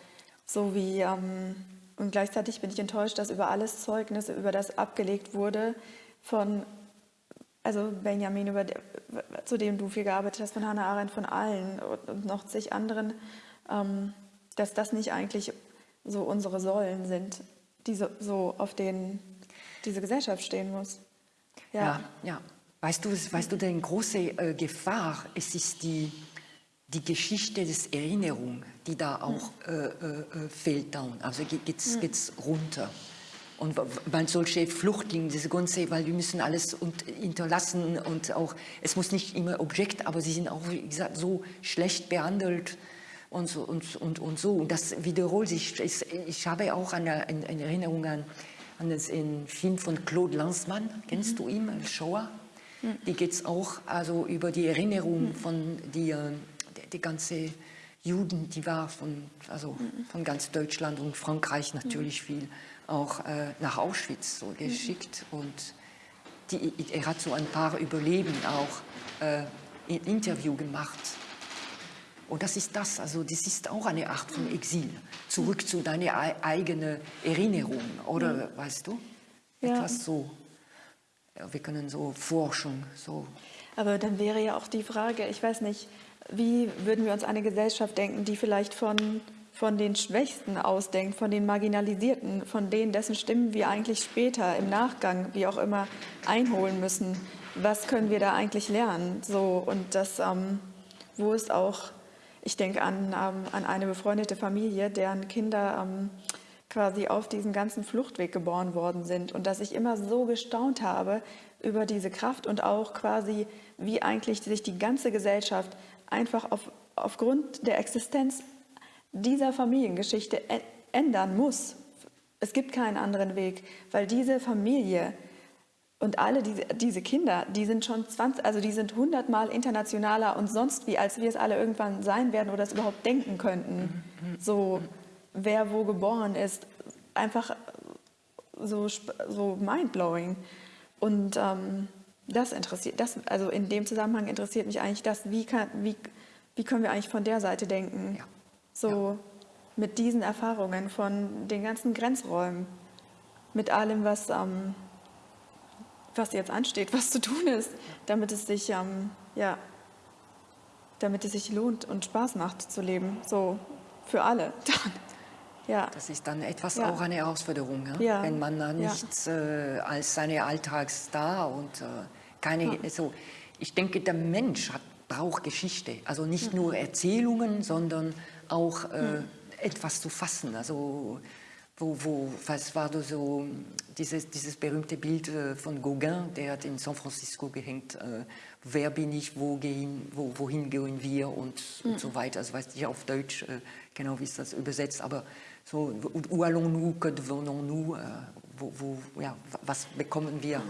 B: so wie ähm, und gleichzeitig bin ich enttäuscht, dass über alles Zeugnisse, über das abgelegt wurde von, also Benjamin, über, zu dem du viel gearbeitet hast, von Hannah Arendt, von allen und noch zig anderen, ähm, dass das nicht eigentlich so unsere Säulen sind, die so, so auf denen diese Gesellschaft stehen muss.
A: Ja, ja. ja. Weißt du, weißt du, die große äh, Gefahr, es ist die, die Geschichte des Erinnerung, die da auch äh, äh, äh fehlt down. Also geht es ja. runter. Und weil solche Flüchtlinge, diese ganze, weil wir müssen alles und, hinterlassen und auch, es muss nicht immer Objekt, aber sie sind auch, wie gesagt, so schlecht behandelt und so. Und, und, und, so. und das wiederholt sich. Ich, ich habe auch eine, eine Erinnerung an, an den Film von Claude Lanzmann. Kennst mhm. du ihn, Shoah? Mhm. Die geht es auch also über die Erinnerung mhm. von die, äh, die ganze Juden, die war von, also von ganz Deutschland und Frankreich natürlich viel auch äh, nach Auschwitz so geschickt und die, er hat so ein paar Überleben auch äh, ein Interview gemacht. Und das ist das, also das ist auch eine Art von Exil. Zurück zu deiner eigenen Erinnerung, oder ja. weißt du? Ja. Etwas so. Wir können so forschen, so.
B: Aber dann wäre ja auch die Frage, ich weiß nicht, wie würden wir uns eine Gesellschaft denken, die vielleicht von, von den Schwächsten ausdenkt, von den Marginalisierten, von denen, dessen Stimmen wir eigentlich später im Nachgang, wie auch immer, einholen müssen? Was können wir da eigentlich lernen? So, und das, ähm, wo ist auch, ich denke an, ähm, an eine befreundete Familie, deren Kinder ähm, quasi auf diesem ganzen Fluchtweg geboren worden sind und dass ich immer so gestaunt habe über diese Kraft und auch quasi, wie eigentlich sich die ganze Gesellschaft einfach auf, aufgrund der Existenz dieser Familiengeschichte ändern muss. Es gibt keinen anderen Weg, weil diese Familie und alle diese, diese Kinder, die sind schon 20, also die sind hundertmal internationaler und sonst wie, als wir es alle irgendwann sein werden oder es überhaupt denken könnten. So, wer wo geboren ist, einfach so, so mindblowing. Und ähm, das interessiert, das, also in dem Zusammenhang interessiert mich eigentlich das, wie, kann, wie, wie können wir eigentlich von der Seite denken? Ja. So ja. mit diesen Erfahrungen von den ganzen Grenzräumen, mit allem, was, ähm, was jetzt ansteht, was zu tun ist, damit es sich, ähm, ja, damit es sich lohnt und Spaß macht zu leben, so für alle. Dann.
A: Ja. Das ist dann etwas ja. auch eine Herausforderung, ja? Ja. wenn man da nichts äh, als seine Alltags da und äh, keine, also ich denke, der Mensch hat, braucht Geschichte, also nicht nur Erzählungen, sondern auch äh, etwas zu fassen, also wo, wo, was war da so, dieses, dieses berühmte Bild äh, von Gauguin, der hat in San Francisco gehängt, äh, wer bin ich, wo gehen, wo, wohin gehen wir und, mhm. und so weiter. Also weiß ich auf Deutsch äh, genau, wie ist das übersetzt, aber so, où allons-nous, que devenons-nous, äh, wo, wo, ja, was bekommen wir?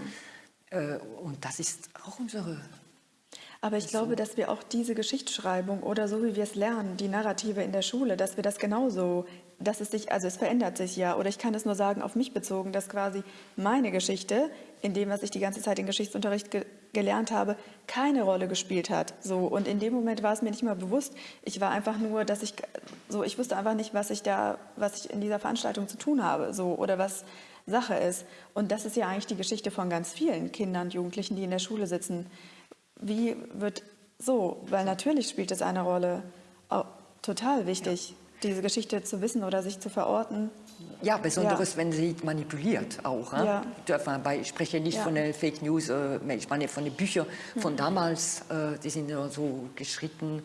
A: Äh, und das ist auch unsere
B: aber ich glaube, dass wir auch diese Geschichtsschreibung oder so wie wir es lernen, die Narrative in der Schule, dass wir das genauso dass es sich, also es verändert sich ja, oder ich kann es nur sagen, auf mich bezogen, dass quasi meine Geschichte, in dem, was ich die ganze Zeit im Geschichtsunterricht ge gelernt habe, keine Rolle gespielt hat. So, und in dem Moment war es mir nicht mal bewusst. Ich war einfach nur, dass ich, so, ich wusste einfach nicht, was ich da, was ich in dieser Veranstaltung zu tun habe, so, oder was Sache ist. Und das ist ja eigentlich die Geschichte von ganz vielen Kindern und Jugendlichen, die in der Schule sitzen. Wie wird so, weil natürlich spielt es eine Rolle, auch total wichtig, ja. diese Geschichte zu wissen oder sich zu verorten.
A: Ja, besonders ja. wenn sie manipuliert auch. Ja. Ich spreche nicht von den Fake News, äh, ich meine von den Büchern von mhm. damals, äh, die sind ja so geschritten,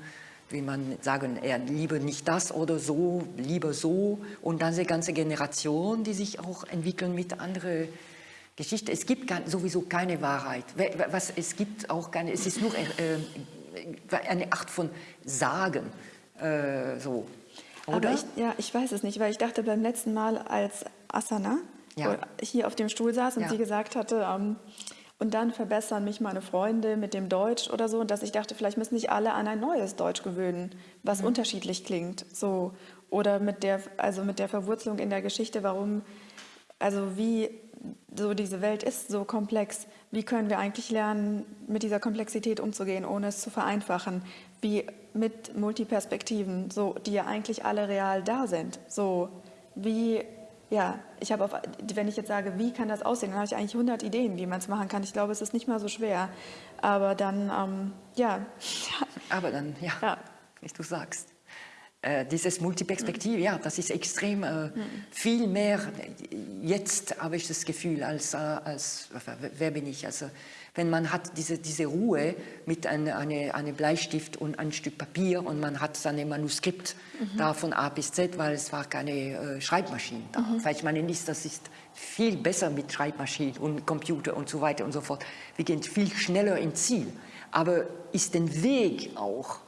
A: wie man sagen, eher lieber nicht das oder so, lieber so. Und dann die ganze Generation, die sich auch entwickeln mit anderen Geschichten. Es gibt sowieso keine Wahrheit. Was, es gibt auch keine, es ist nur äh, eine Art von Sagen. Äh, so.
B: Oder? Ich, ja, ich weiß es nicht, weil ich dachte beim letzten Mal, als Asana ja. hier auf dem Stuhl saß und ja. sie gesagt hatte, ähm, und dann verbessern mich meine Freunde mit dem Deutsch oder so, und dass ich dachte, vielleicht müssen sich alle an ein neues Deutsch gewöhnen, was mhm. unterschiedlich klingt, so oder mit der, also mit der Verwurzelung in der Geschichte, warum, also wie so diese Welt ist so komplex. Wie können wir eigentlich lernen, mit dieser Komplexität umzugehen, ohne es zu vereinfachen? Wie mit Multiperspektiven, so, die ja eigentlich alle real da sind. So, wie, ja, ich habe auf, wenn ich jetzt sage, wie kann das aussehen, dann habe ich eigentlich 100 Ideen, wie man es machen kann. Ich glaube, es ist nicht mal so schwer. Aber dann, ähm, ja.
A: Aber dann, ja, ja. wie du sagst. Äh, dieses Multiperspektive, ja, das ist extrem äh, viel mehr, jetzt habe ich das Gefühl, als, äh, als wer bin ich, also wenn man hat diese, diese Ruhe mit einem eine, eine Bleistift und ein Stück Papier und man hat sein Manuskript mhm. da von A bis Z, weil es war keine äh, Schreibmaschine da. Mhm. Weil ich meine nicht, das ist viel besser mit Schreibmaschinen und Computer und so weiter und so fort. Wir gehen viel schneller ins Ziel. Aber ist der Weg auch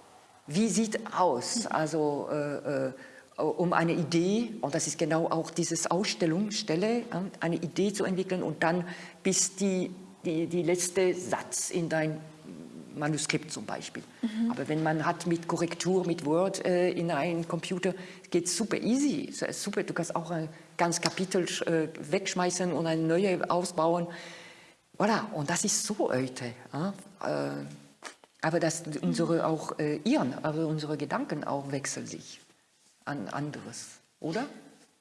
A: wie sieht aus, also äh, äh, um eine Idee, und das ist genau auch dieses Ausstellungsstelle, eine Idee zu entwickeln und dann bis die, die, die letzte Satz in dein Manuskript zum Beispiel. Mhm. Aber wenn man hat mit Korrektur, mit Word äh, in einem Computer, geht es super easy. Super, du kannst auch ein ganz Kapitel äh, wegschmeißen und ein neues ausbauen. Voilà, und das ist so heute. Äh, aber dass unsere auch äh, ihren, aber unsere Gedanken auch wechseln sich an anderes, oder?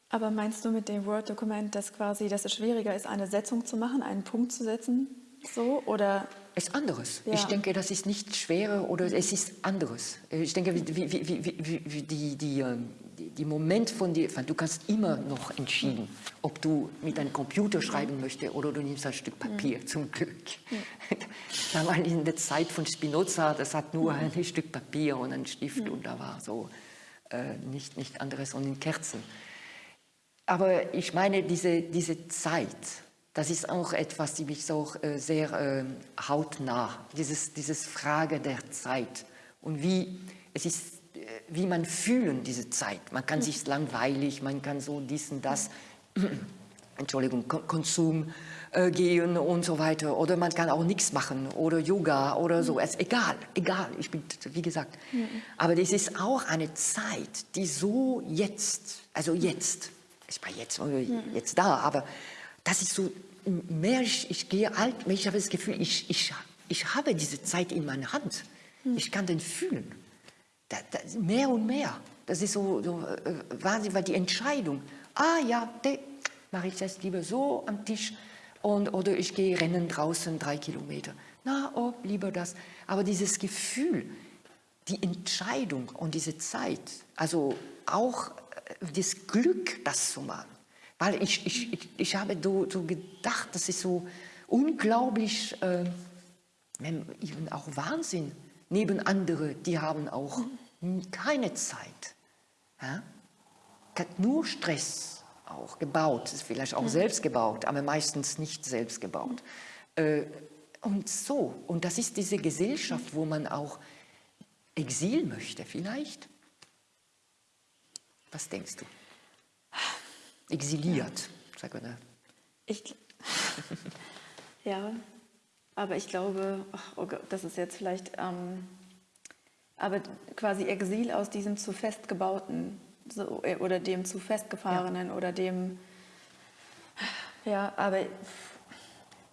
B: Aber meinst du mit dem Word-Dokument, dass quasi, dass es schwieriger ist, eine Setzung zu machen, einen Punkt zu setzen, so oder?
A: Es ist anderes. Ja. Ich denke, das ist nicht schwerer oder es ist anderes. Ich denke, wie, wie, wie, wie die, die, ähm, die Moment von dir, du kannst immer noch entschieden, ob du mit einem Computer schreiben möchtest oder du nimmst ein Stück Papier, ja. zum Glück. Ja. Damals in der Zeit von Spinoza, das hat nur ein Stück Papier und ein Stift und da war so äh, nicht, nicht anderes und in Kerzen. Aber ich meine, diese, diese Zeit, das ist auch etwas, die mich so äh, sehr äh, hautnah, dieses, dieses Frage der Zeit und wie, es ist wie man fühlen diese Zeit. Man kann sich langweilig, man kann so dies und das, Entschuldigung, Konsum äh, gehen und so weiter. Oder man kann auch nichts machen oder Yoga oder so. Es, egal, egal, ich bin, wie gesagt. Aber das ist auch eine Zeit, die so jetzt, also jetzt, ich bin jetzt, jetzt da, aber das ist so, mehr ich, ich gehe alt, ich habe das Gefühl, ich, ich, ich habe diese Zeit in meiner Hand. Ich kann den fühlen. Da, da, mehr und mehr. Das ist so, so äh, Wahnsinn, weil die Entscheidung, ah ja, mache ich das lieber so am Tisch und, oder ich gehe rennen draußen drei Kilometer. Na, oh, lieber das. Aber dieses Gefühl, die Entscheidung und diese Zeit, also auch äh, das Glück, das zu machen. Weil ich, ich, ich, ich habe so, so gedacht, das ist so unglaublich, äh, auch Wahnsinn, neben anderen, die haben auch keine Zeit. Ja? Hat nur Stress auch gebaut, ist vielleicht auch mhm. selbst gebaut, aber meistens nicht selbst gebaut. Mhm. und so, und das ist diese Gesellschaft, wo man auch Exil möchte vielleicht. Was denkst du? Exiliert, ja. sag mal.
B: Ich, ja, aber ich glaube, oh Gott, das ist jetzt vielleicht, ähm, aber quasi Exil aus diesem zu festgebauten so, äh, oder dem zu festgefahrenen oder dem, ja, aber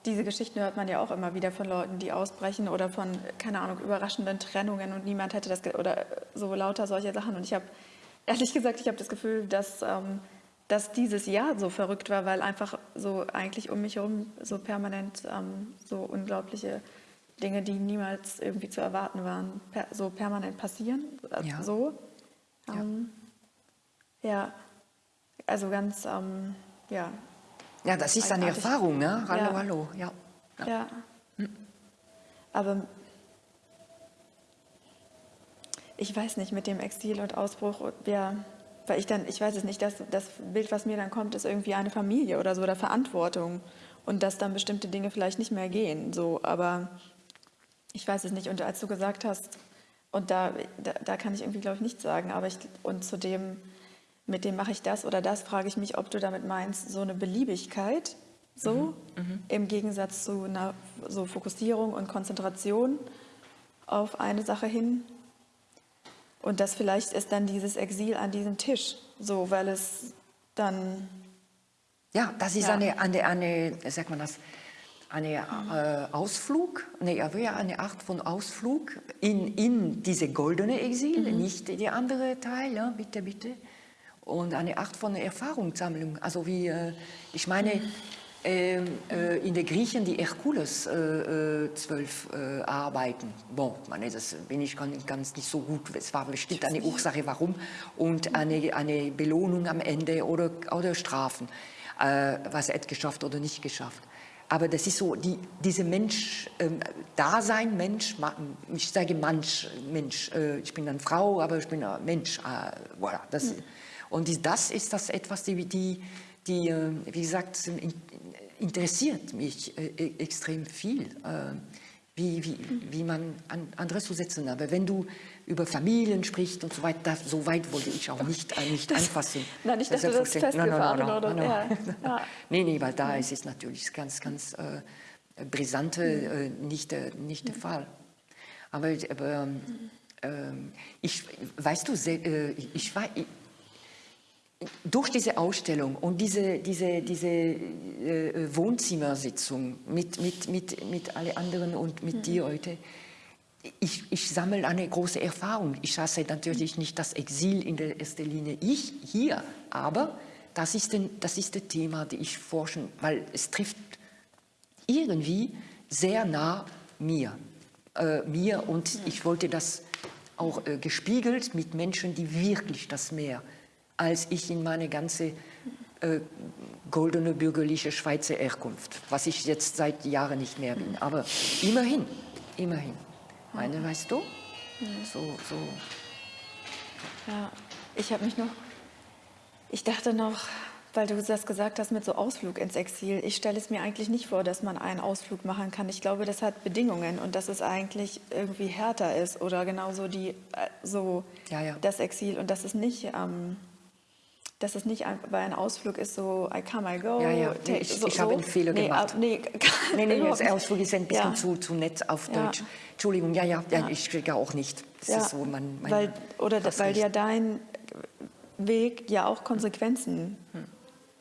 B: diese Geschichten hört man ja auch immer wieder von Leuten, die ausbrechen oder von, keine Ahnung, überraschenden Trennungen und niemand hätte das, oder so lauter solche Sachen. Und ich habe, ehrlich gesagt, ich habe das Gefühl, dass, ähm, dass dieses Jahr so verrückt war, weil einfach so eigentlich um mich herum so permanent ähm, so unglaubliche Dinge, die niemals irgendwie zu erwarten waren, per, so permanent passieren. Also
A: Ja.
B: So. Ähm, ja. also ganz, ähm, ja,
A: Ja, das ist eine. Erfahrung, ne? Hallo,
B: Ja.
A: hallo, ja.
B: Ja. Aber ich weiß nicht, mit dem Exil und Ausbruch, ja, weil ich dann, ich weiß es nicht, das, das Bild, was mir dann kommt, ist irgendwie eine Familie oder so oder Verantwortung und dass dann bestimmte Dinge vielleicht nicht mehr gehen, so, aber ich weiß es nicht. Und als du gesagt hast, und da, da, da kann ich irgendwie, glaube ich, nichts sagen, aber ich, und zu dem, mit dem mache ich das oder das, frage ich mich, ob du damit meinst, so eine Beliebigkeit, so, im Gegensatz zu einer so Fokussierung und Konzentration auf eine Sache hin. Und das vielleicht ist dann dieses Exil an diesem Tisch, so, weil es dann,
A: Ja, das ist
B: Ja.
A: eine, eine, eine, sagt man das, eine äh, Ausflug, nee, eine Art von Ausflug in, in diese goldene Exil, nicht die andere Teil, ja, bitte, bitte. Und eine Art von Erfahrungssammlung. Also wie, äh, ich meine, ähm, äh, in der Griechen die Herkules äh, äh, zwölf äh, Arbeiten. Bon, meine, das bin ich ganz, ganz nicht so gut. Es war bestimmt eine Ursache, warum und eine, eine Belohnung am Ende oder, oder Strafen, äh, was er hat geschafft oder nicht geschafft. Aber das ist so, die, diese Mensch, ähm, Dasein, Mensch, ich sage Mensch, Mensch, äh, ich bin eine Frau, aber ich bin ein Mensch. Äh, voilà, das, Und die, das ist das etwas, die, die, die äh, wie gesagt, in, interessiert mich äh, e- extrem viel, äh, wie, wie, wie man an, andere zu setzen. Aber wenn du über Familien sprichst und so weiter, das, so weit wollte ich auch nicht, äh, nicht anfassen.
B: Nein, ich dachte, das ist festgefahren oder- ja, ja.
A: Nee, nee, weil da ist es natürlich ganz, ganz äh, brisante, äh, nicht, der- nicht der Fall. Aber, aber ähm, ähm, ich, weißt du, äh, ich, war- ich, durch diese Ausstellung und diese, diese, diese äh, Wohnzimmersitzung mit, mit, mit, mit alle anderen und mit dir heute, ich, ich sammle eine große Erfahrung. Ich hasse natürlich nicht das Exil in der ersten Linie, ich hier, aber das ist, ein, das ist das Thema, das ich forschen, weil es trifft irgendwie sehr nah mir, äh, mir und ich wollte das auch äh, gespiegelt mit Menschen, die wirklich das mehr als ich in meine ganze äh, goldene bürgerliche Schweizer Herkunft, was ich jetzt seit Jahren nicht mehr bin. Aber immerhin, immerhin. Meine, weißt du? So, so.
B: ja, ich habe mich noch, ich dachte noch, weil du das gesagt hast mit so Ausflug ins Exil, ich stelle es mir eigentlich nicht vor, dass man einen Ausflug machen kann. Ich glaube, das hat Bedingungen und dass es eigentlich irgendwie härter ist oder genauso die, äh, so
A: Ja, ja.
B: das Exil und dass es nicht... Ähm, dass es nicht ein, ein Ausflug ist so, I come, I go.
A: Ja, ja, nee, ich-
B: so,
A: ich habe einen Fehler
B: nee,
A: gemacht.
B: ab- nee,
A: Nee, nee,
B: nicht.
A: Ausflug ist ein bisschen
B: Ja.
A: zu, zu nett auf
B: Ja.
A: Deutsch. Entschuldigung, ja, ja, ja, ich kriege auch nicht. Das
B: Ja,
A: ist so mein, mein
B: weil, oder weil
A: recht.
B: ja dein Weg ja auch Konsequenzen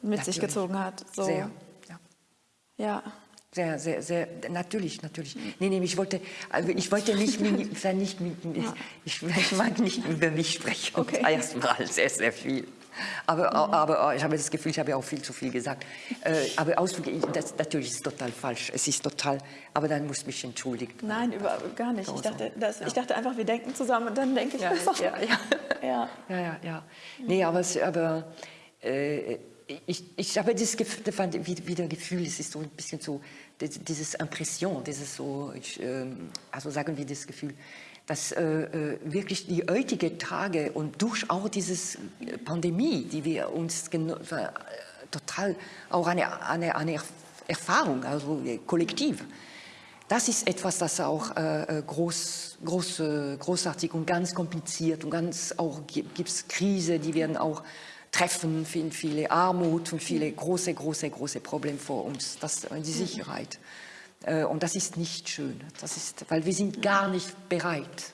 B: mit sich
A: Natürlich.
B: gezogen hat. So.
A: Sehr, ja.
B: Ja.
A: Sehr, sehr, sehr, natürlich, natürlich. Nee, nee, ich wollte, also ich wollte nicht, mit- nicht mit, ich, ich mag nicht über mich sprechen.
B: Okay.
A: Erstmal sehr, sehr viel. Aber, aber ich habe das Gefühl, ich habe auch viel zu viel gesagt. Äh, aber Ausflug, das, natürlich ist es total falsch. Es ist total, aber dann muss ich mich entschuldigen.
B: Nein, über, gar nicht. Ich dachte, das, ich dachte einfach, wir denken zusammen und dann denke ich
A: Ja,
B: das
A: ja, ja.
B: ja.
A: Ja, ja, ja. Nee, aber, aber äh, ich, ich habe das Gefühl, fand wie- wieder Gefühl, es ist so ein bisschen so, dieses Impression, dieses so, ich, ähm, also sagen wir das Gefühl, dass äh, äh, wirklich die heutigen Tage und durch auch diese Pandemie, die wir uns äh, total auch eine, eine, eine Erfahrung, also äh, kollektiv, das ist etwas, das auch äh, äh, groß, groß, äh, großartig und ganz kompliziert und ganz auch gibt es Krise, die werden auch treffen, viele, viele Armut und viele große, große, große Probleme vor uns. Das äh, die Sicherheit. Äh, und das ist nicht schön. Das ist, weil wir sind gar nicht bereit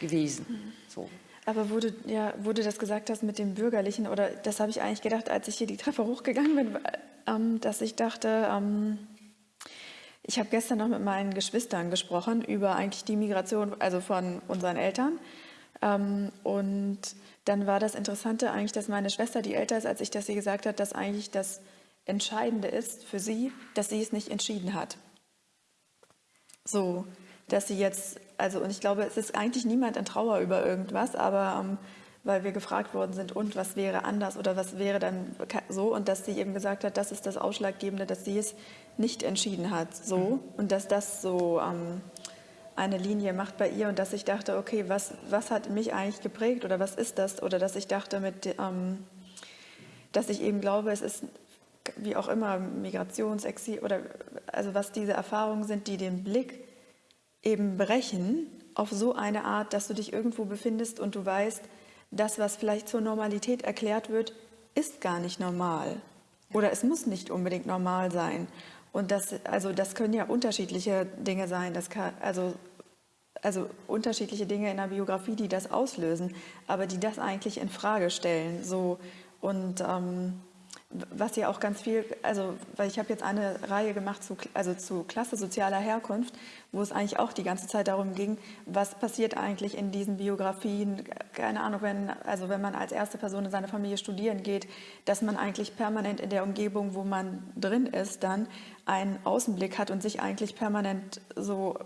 A: gewesen. So.
B: Aber wo du, ja, wo du das gesagt hast mit dem Bürgerlichen, oder das habe ich eigentlich gedacht, als ich hier die Treppe hochgegangen bin, ähm, dass ich dachte, ähm, ich habe gestern noch mit meinen Geschwistern gesprochen über eigentlich die Migration, also von unseren Eltern. Ähm, und dann war das Interessante eigentlich, dass meine Schwester, die älter ist, als ich das sie gesagt hat, dass eigentlich das Entscheidende ist für sie, dass sie es nicht entschieden hat. So, dass sie jetzt, also und ich glaube, es ist eigentlich niemand in Trauer über irgendwas, aber ähm, weil wir gefragt worden sind, und was wäre anders oder was wäre dann so? Und dass sie eben gesagt hat, das ist das Ausschlaggebende, dass sie es nicht entschieden hat, so? Mhm. und dass das so ähm, eine Linie macht bei ihr und dass ich dachte, okay, was, was hat mich eigentlich geprägt oder was ist das? Oder dass ich dachte mit, ähm, dass ich eben glaube, es ist wie auch immer Migrationsexil oder also was diese Erfahrungen sind, die den Blick eben brechen auf so eine Art, dass du dich irgendwo befindest und du weißt, das, was vielleicht zur Normalität erklärt wird, ist gar nicht normal. Oder es muss nicht unbedingt normal sein. Und das, also das können ja unterschiedliche Dinge sein. Das kann, also, also unterschiedliche Dinge in der Biografie, die das auslösen, aber die das eigentlich in Frage stellen. So, und ähm, was ja auch ganz viel, also weil ich habe jetzt eine Reihe gemacht zu, also zu Klasse sozialer Herkunft, wo es eigentlich auch die ganze Zeit darum ging, was passiert eigentlich in diesen Biografien, keine Ahnung, wenn, also wenn man als erste Person in seiner Familie studieren geht, dass man eigentlich permanent in der Umgebung, wo man drin ist, dann einen Außenblick hat und sich eigentlich permanent so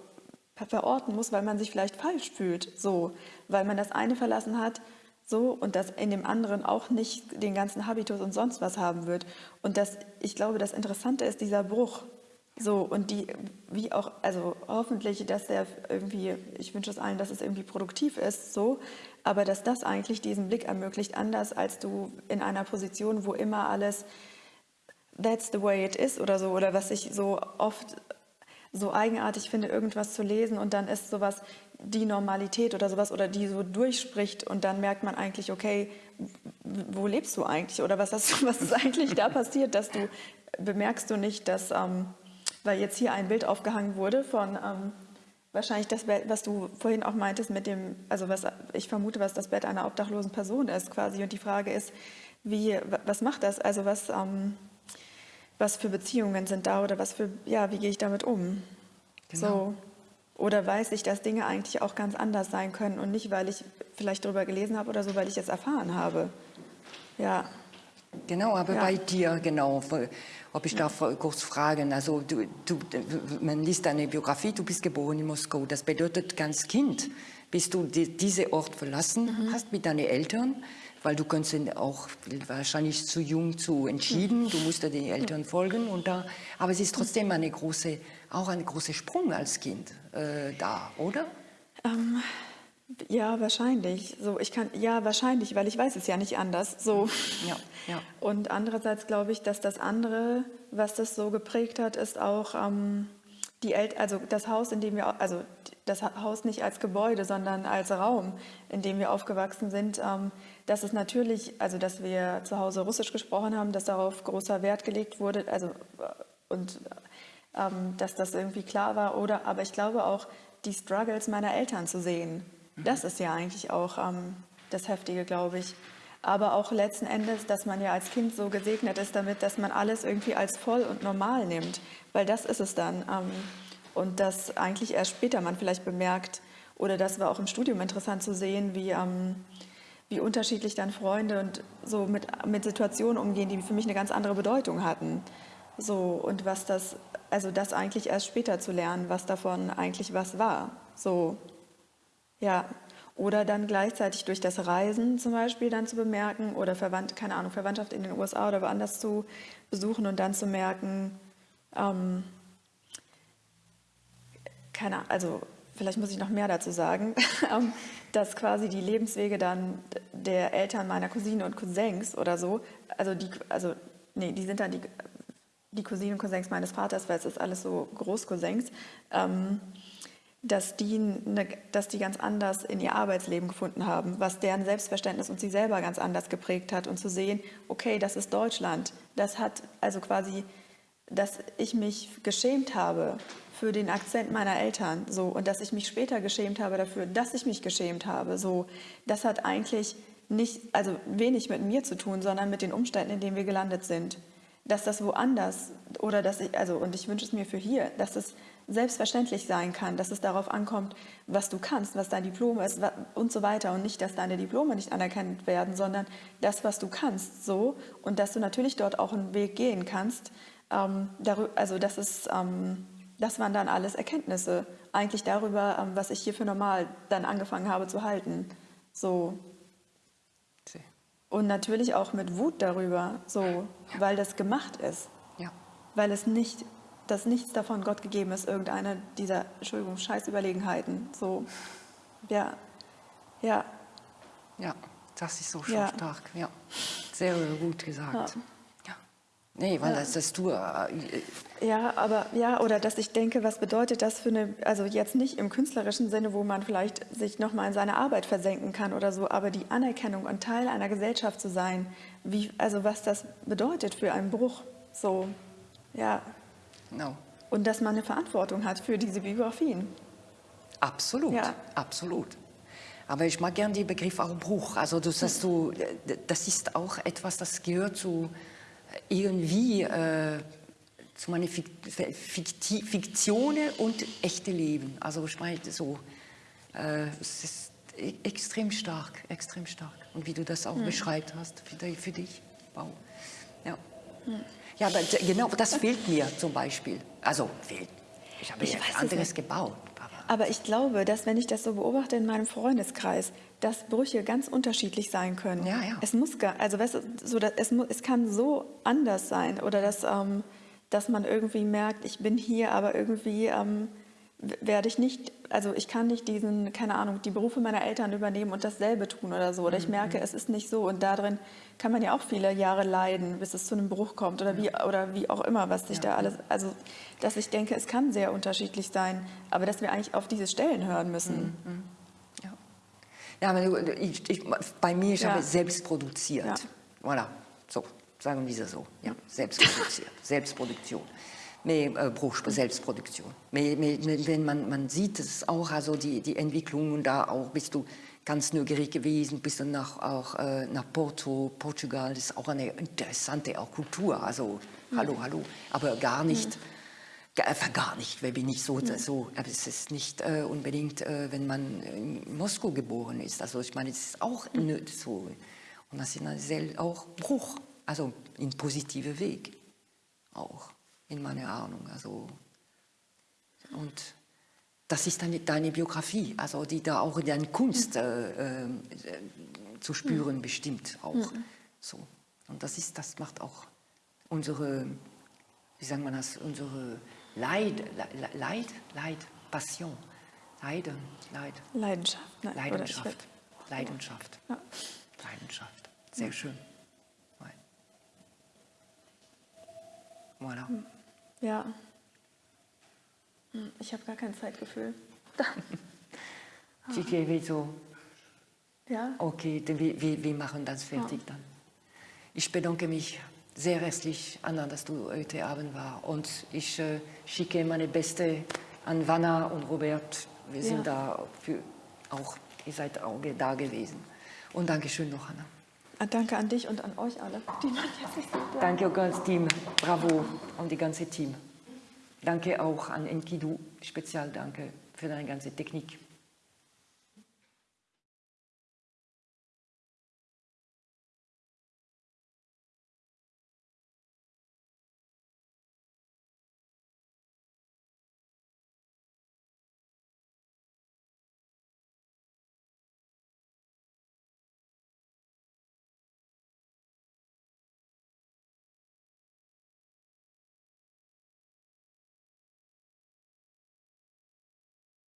B: verorten muss, weil man sich vielleicht falsch fühlt, so, weil man das eine verlassen hat, so und dass in dem anderen auch nicht den ganzen Habitus und sonst was haben wird. Und das, ich glaube, das Interessante ist dieser Bruch. So und die, wie auch, also hoffentlich, dass er irgendwie, ich wünsche es allen, dass es irgendwie produktiv ist, so, aber dass das eigentlich diesen Blick ermöglicht, anders als du in einer Position, wo immer alles that's the way it is oder so, oder was ich so oft so eigenartig finde, irgendwas zu lesen und dann ist sowas die Normalität oder sowas oder die so durchspricht und dann merkt man eigentlich, okay, wo lebst du eigentlich oder was, hast, was ist eigentlich da passiert, dass du bemerkst du nicht, dass, ähm, weil jetzt hier ein Bild aufgehangen wurde von ähm, wahrscheinlich das Bett, was du vorhin auch meintest mit dem, also was ich vermute, was das Bett einer obdachlosen Person ist quasi und die Frage ist, wie, was macht das, also was, ähm, was für Beziehungen sind da oder was für, ja, wie gehe ich damit um? Genau. So. Oder weiß ich, dass Dinge eigentlich auch ganz anders sein können und nicht, weil ich vielleicht darüber gelesen habe oder so, weil ich es erfahren habe. Ja.
A: Genau, aber ja. bei dir, genau, ob ich darf kurz fragen, also du, du, man liest deine Biografie, du bist geboren in Moskau, das bedeutet ganz Kind, bis du die, diese Ort verlassen mhm. hast mit deinen Eltern, weil du kannst auch wahrscheinlich zu jung zu entschieden, du musst den Eltern folgen und da, aber es ist trotzdem eine große auch ein großer Sprung als Kind äh, da, oder?
B: Ähm, ja, wahrscheinlich. So, ich kann, ja, wahrscheinlich, weil ich weiß es ja nicht anders. So. Ja, ja. Und andererseits glaube ich, dass das andere, was das so geprägt hat, ist auch ähm, die El also das Haus, in dem wir, also das Haus nicht als Gebäude, sondern als Raum, in dem wir aufgewachsen sind. Ähm, dass es natürlich, also dass wir zu Hause Russisch gesprochen haben, dass darauf großer Wert gelegt wurde, also und ähm, dass das irgendwie klar war. Oder, aber ich glaube auch, die Struggles meiner Eltern zu sehen, das ist ja eigentlich auch ähm, das Heftige, glaube ich. Aber auch letzten Endes, dass man ja als Kind so gesegnet ist damit, dass man alles irgendwie als voll und normal nimmt, weil das ist es dann. Ähm, und dass eigentlich erst später man vielleicht bemerkt, oder das war auch im Studium interessant zu sehen, wie, ähm, wie unterschiedlich dann Freunde und so mit, mit Situationen umgehen, die für mich eine ganz andere Bedeutung hatten. So, und was das also das eigentlich erst später zu lernen, was davon eigentlich was war. So, ja. Oder dann gleichzeitig durch das Reisen zum Beispiel dann zu bemerken oder Verwandt, keine Ahnung, Verwandtschaft in den USA oder woanders zu besuchen und dann zu merken, ähm, keine Ahnung, also vielleicht muss ich noch mehr dazu sagen, ähm, dass quasi die Lebenswege dann der Eltern meiner Cousinen und Cousins oder so, also die, also nee, die sind dann die die Cousinen und Cousins meines Vaters, weil es ist alles so Großcousins, ähm, dass, die ne, dass die ganz anders in ihr Arbeitsleben gefunden haben, was deren Selbstverständnis und sie selber ganz anders geprägt hat und zu sehen, okay, das ist Deutschland, das hat also quasi dass ich mich geschämt habe für den Akzent meiner Eltern so und dass ich mich später geschämt habe dafür, dass ich mich geschämt habe, so das hat eigentlich nicht also wenig mit mir zu tun, sondern mit den Umständen, in denen wir gelandet sind. Dass das woanders oder dass ich also und ich wünsche es mir für hier, dass es selbstverständlich sein kann, dass es darauf ankommt, was du kannst, was dein Diplom ist und so weiter und nicht, dass deine Diplome nicht anerkannt werden, sondern das, was du kannst, so und dass du natürlich dort auch einen Weg gehen kannst. Ähm, also das ist, ähm, das waren dann alles Erkenntnisse eigentlich darüber, ähm, was ich hier für normal dann angefangen habe zu halten, so und natürlich auch mit Wut darüber, so, ja. weil das gemacht ist,
A: ja.
B: weil es nicht dass nichts davon Gott gegeben ist, irgendeine dieser, Entschuldigung, Scheißüberlegenheiten. So, ja, ja.
A: Ja, das ist so schon ja. stark, ja. Sehr gut gesagt. Ja. Nee, weil ja. das, das du... Äh,
B: ja, aber, ja, oder dass ich denke, was bedeutet das für eine, also jetzt nicht im künstlerischen Sinne, wo man vielleicht sich nochmal in seine Arbeit versenken kann oder so, aber die Anerkennung und Teil einer Gesellschaft zu sein, wie, also was das bedeutet für einen Bruch, so, ja,
A: No.
B: Und dass man eine Verantwortung hat für diese Biografien.
A: Absolut, ja. absolut. Aber ich mag gerne den Begriff auch Bruch. Also das, dass du, das ist auch etwas, das gehört zu irgendwie äh, zu meiner Fiktion und echte Leben. Also ich meine so, äh, es ist e-, extrem stark, extrem stark. Und wie du das auch hm. beschreibt hast für, für dich, wow. Ja. Hm. Ja, aber genau das fehlt mir zum Beispiel. Also fehlt. Ich habe ich ja anderes gebaut.
B: Aber ich glaube, dass wenn ich das so beobachte in meinem Freundeskreis, dass Brüche ganz unterschiedlich sein können.
A: Ja, ja.
B: Es muss gar, also weißt du, so, es, es kann so anders sein oder dass, ähm, dass man irgendwie merkt, ich bin hier, aber irgendwie ähm, werde ich nicht, also ich kann nicht diesen, keine Ahnung, die Berufe meiner Eltern übernehmen und dasselbe tun oder so. Oder ich mhm, merke, mhm. es ist nicht so. Und darin kann man ja auch viele Jahre leiden, bis es zu einem Bruch kommt oder wie, oder wie auch immer, was sich ja. da alles, also dass ich denke, es kann sehr unterschiedlich sein, aber dass wir eigentlich auf diese Stellen hören müssen.
A: Mhm. Ja, ja aber ich, ich, bei mir, ich ja. habe selbst produziert. Ja. Voilà, so, sagen wir so. Ja, selbst produziert, Selbstproduktion mehr äh, Selbstproduktion. Mehr, mehr, wenn man, man sieht es auch, also die, die Entwicklung und da auch bist du ganz neugierig gewesen, bist du nach, auch, äh, nach Porto, Portugal, das ist auch eine interessante auch Kultur, also hallo, mhm. hallo, aber gar nicht, mhm. gar, gar nicht, weil bin ich so, mhm. so, aber es ist nicht äh, unbedingt, äh, wenn man in Moskau geboren ist, also ich meine, es ist auch so, und das ist ein auch Bruch, also in positive Weg auch in meiner Ahnung. Also, und das ist deine, deine Biografie, also die da auch in deiner Kunst äh, äh, zu spüren mhm. bestimmt auch. Mhm. So. Und das, ist, das macht auch unsere, wie sagen wir das, unsere Leid, Leid, Leid, Passion, Leiden, Leid.
B: Leidenschaft.
A: Ne? Leidenschaft. Leidenschaft. Ja. Leidenschaft. Sehr ja. schön. Voilà.
B: Mhm. Ja. Hm, ich habe gar kein Zeitgefühl.
A: Chichi, wieso?
B: Ja.
A: Okay, wir, wir, wir machen das fertig ja. dann. Ich bedanke mich sehr herzlich, Anna, dass du heute Abend war. Und ich äh, schicke meine Beste an Vanna und Robert. Wir sind ja. da für auch, ihr seid auch da gewesen. Und Dankeschön noch, Anna.
B: Ah, danke an dich und an euch alle.
A: Danke ganz Team. Bravo und die ganze Team. Danke auch an Enkidu. Spezial danke für deine ganze Technik.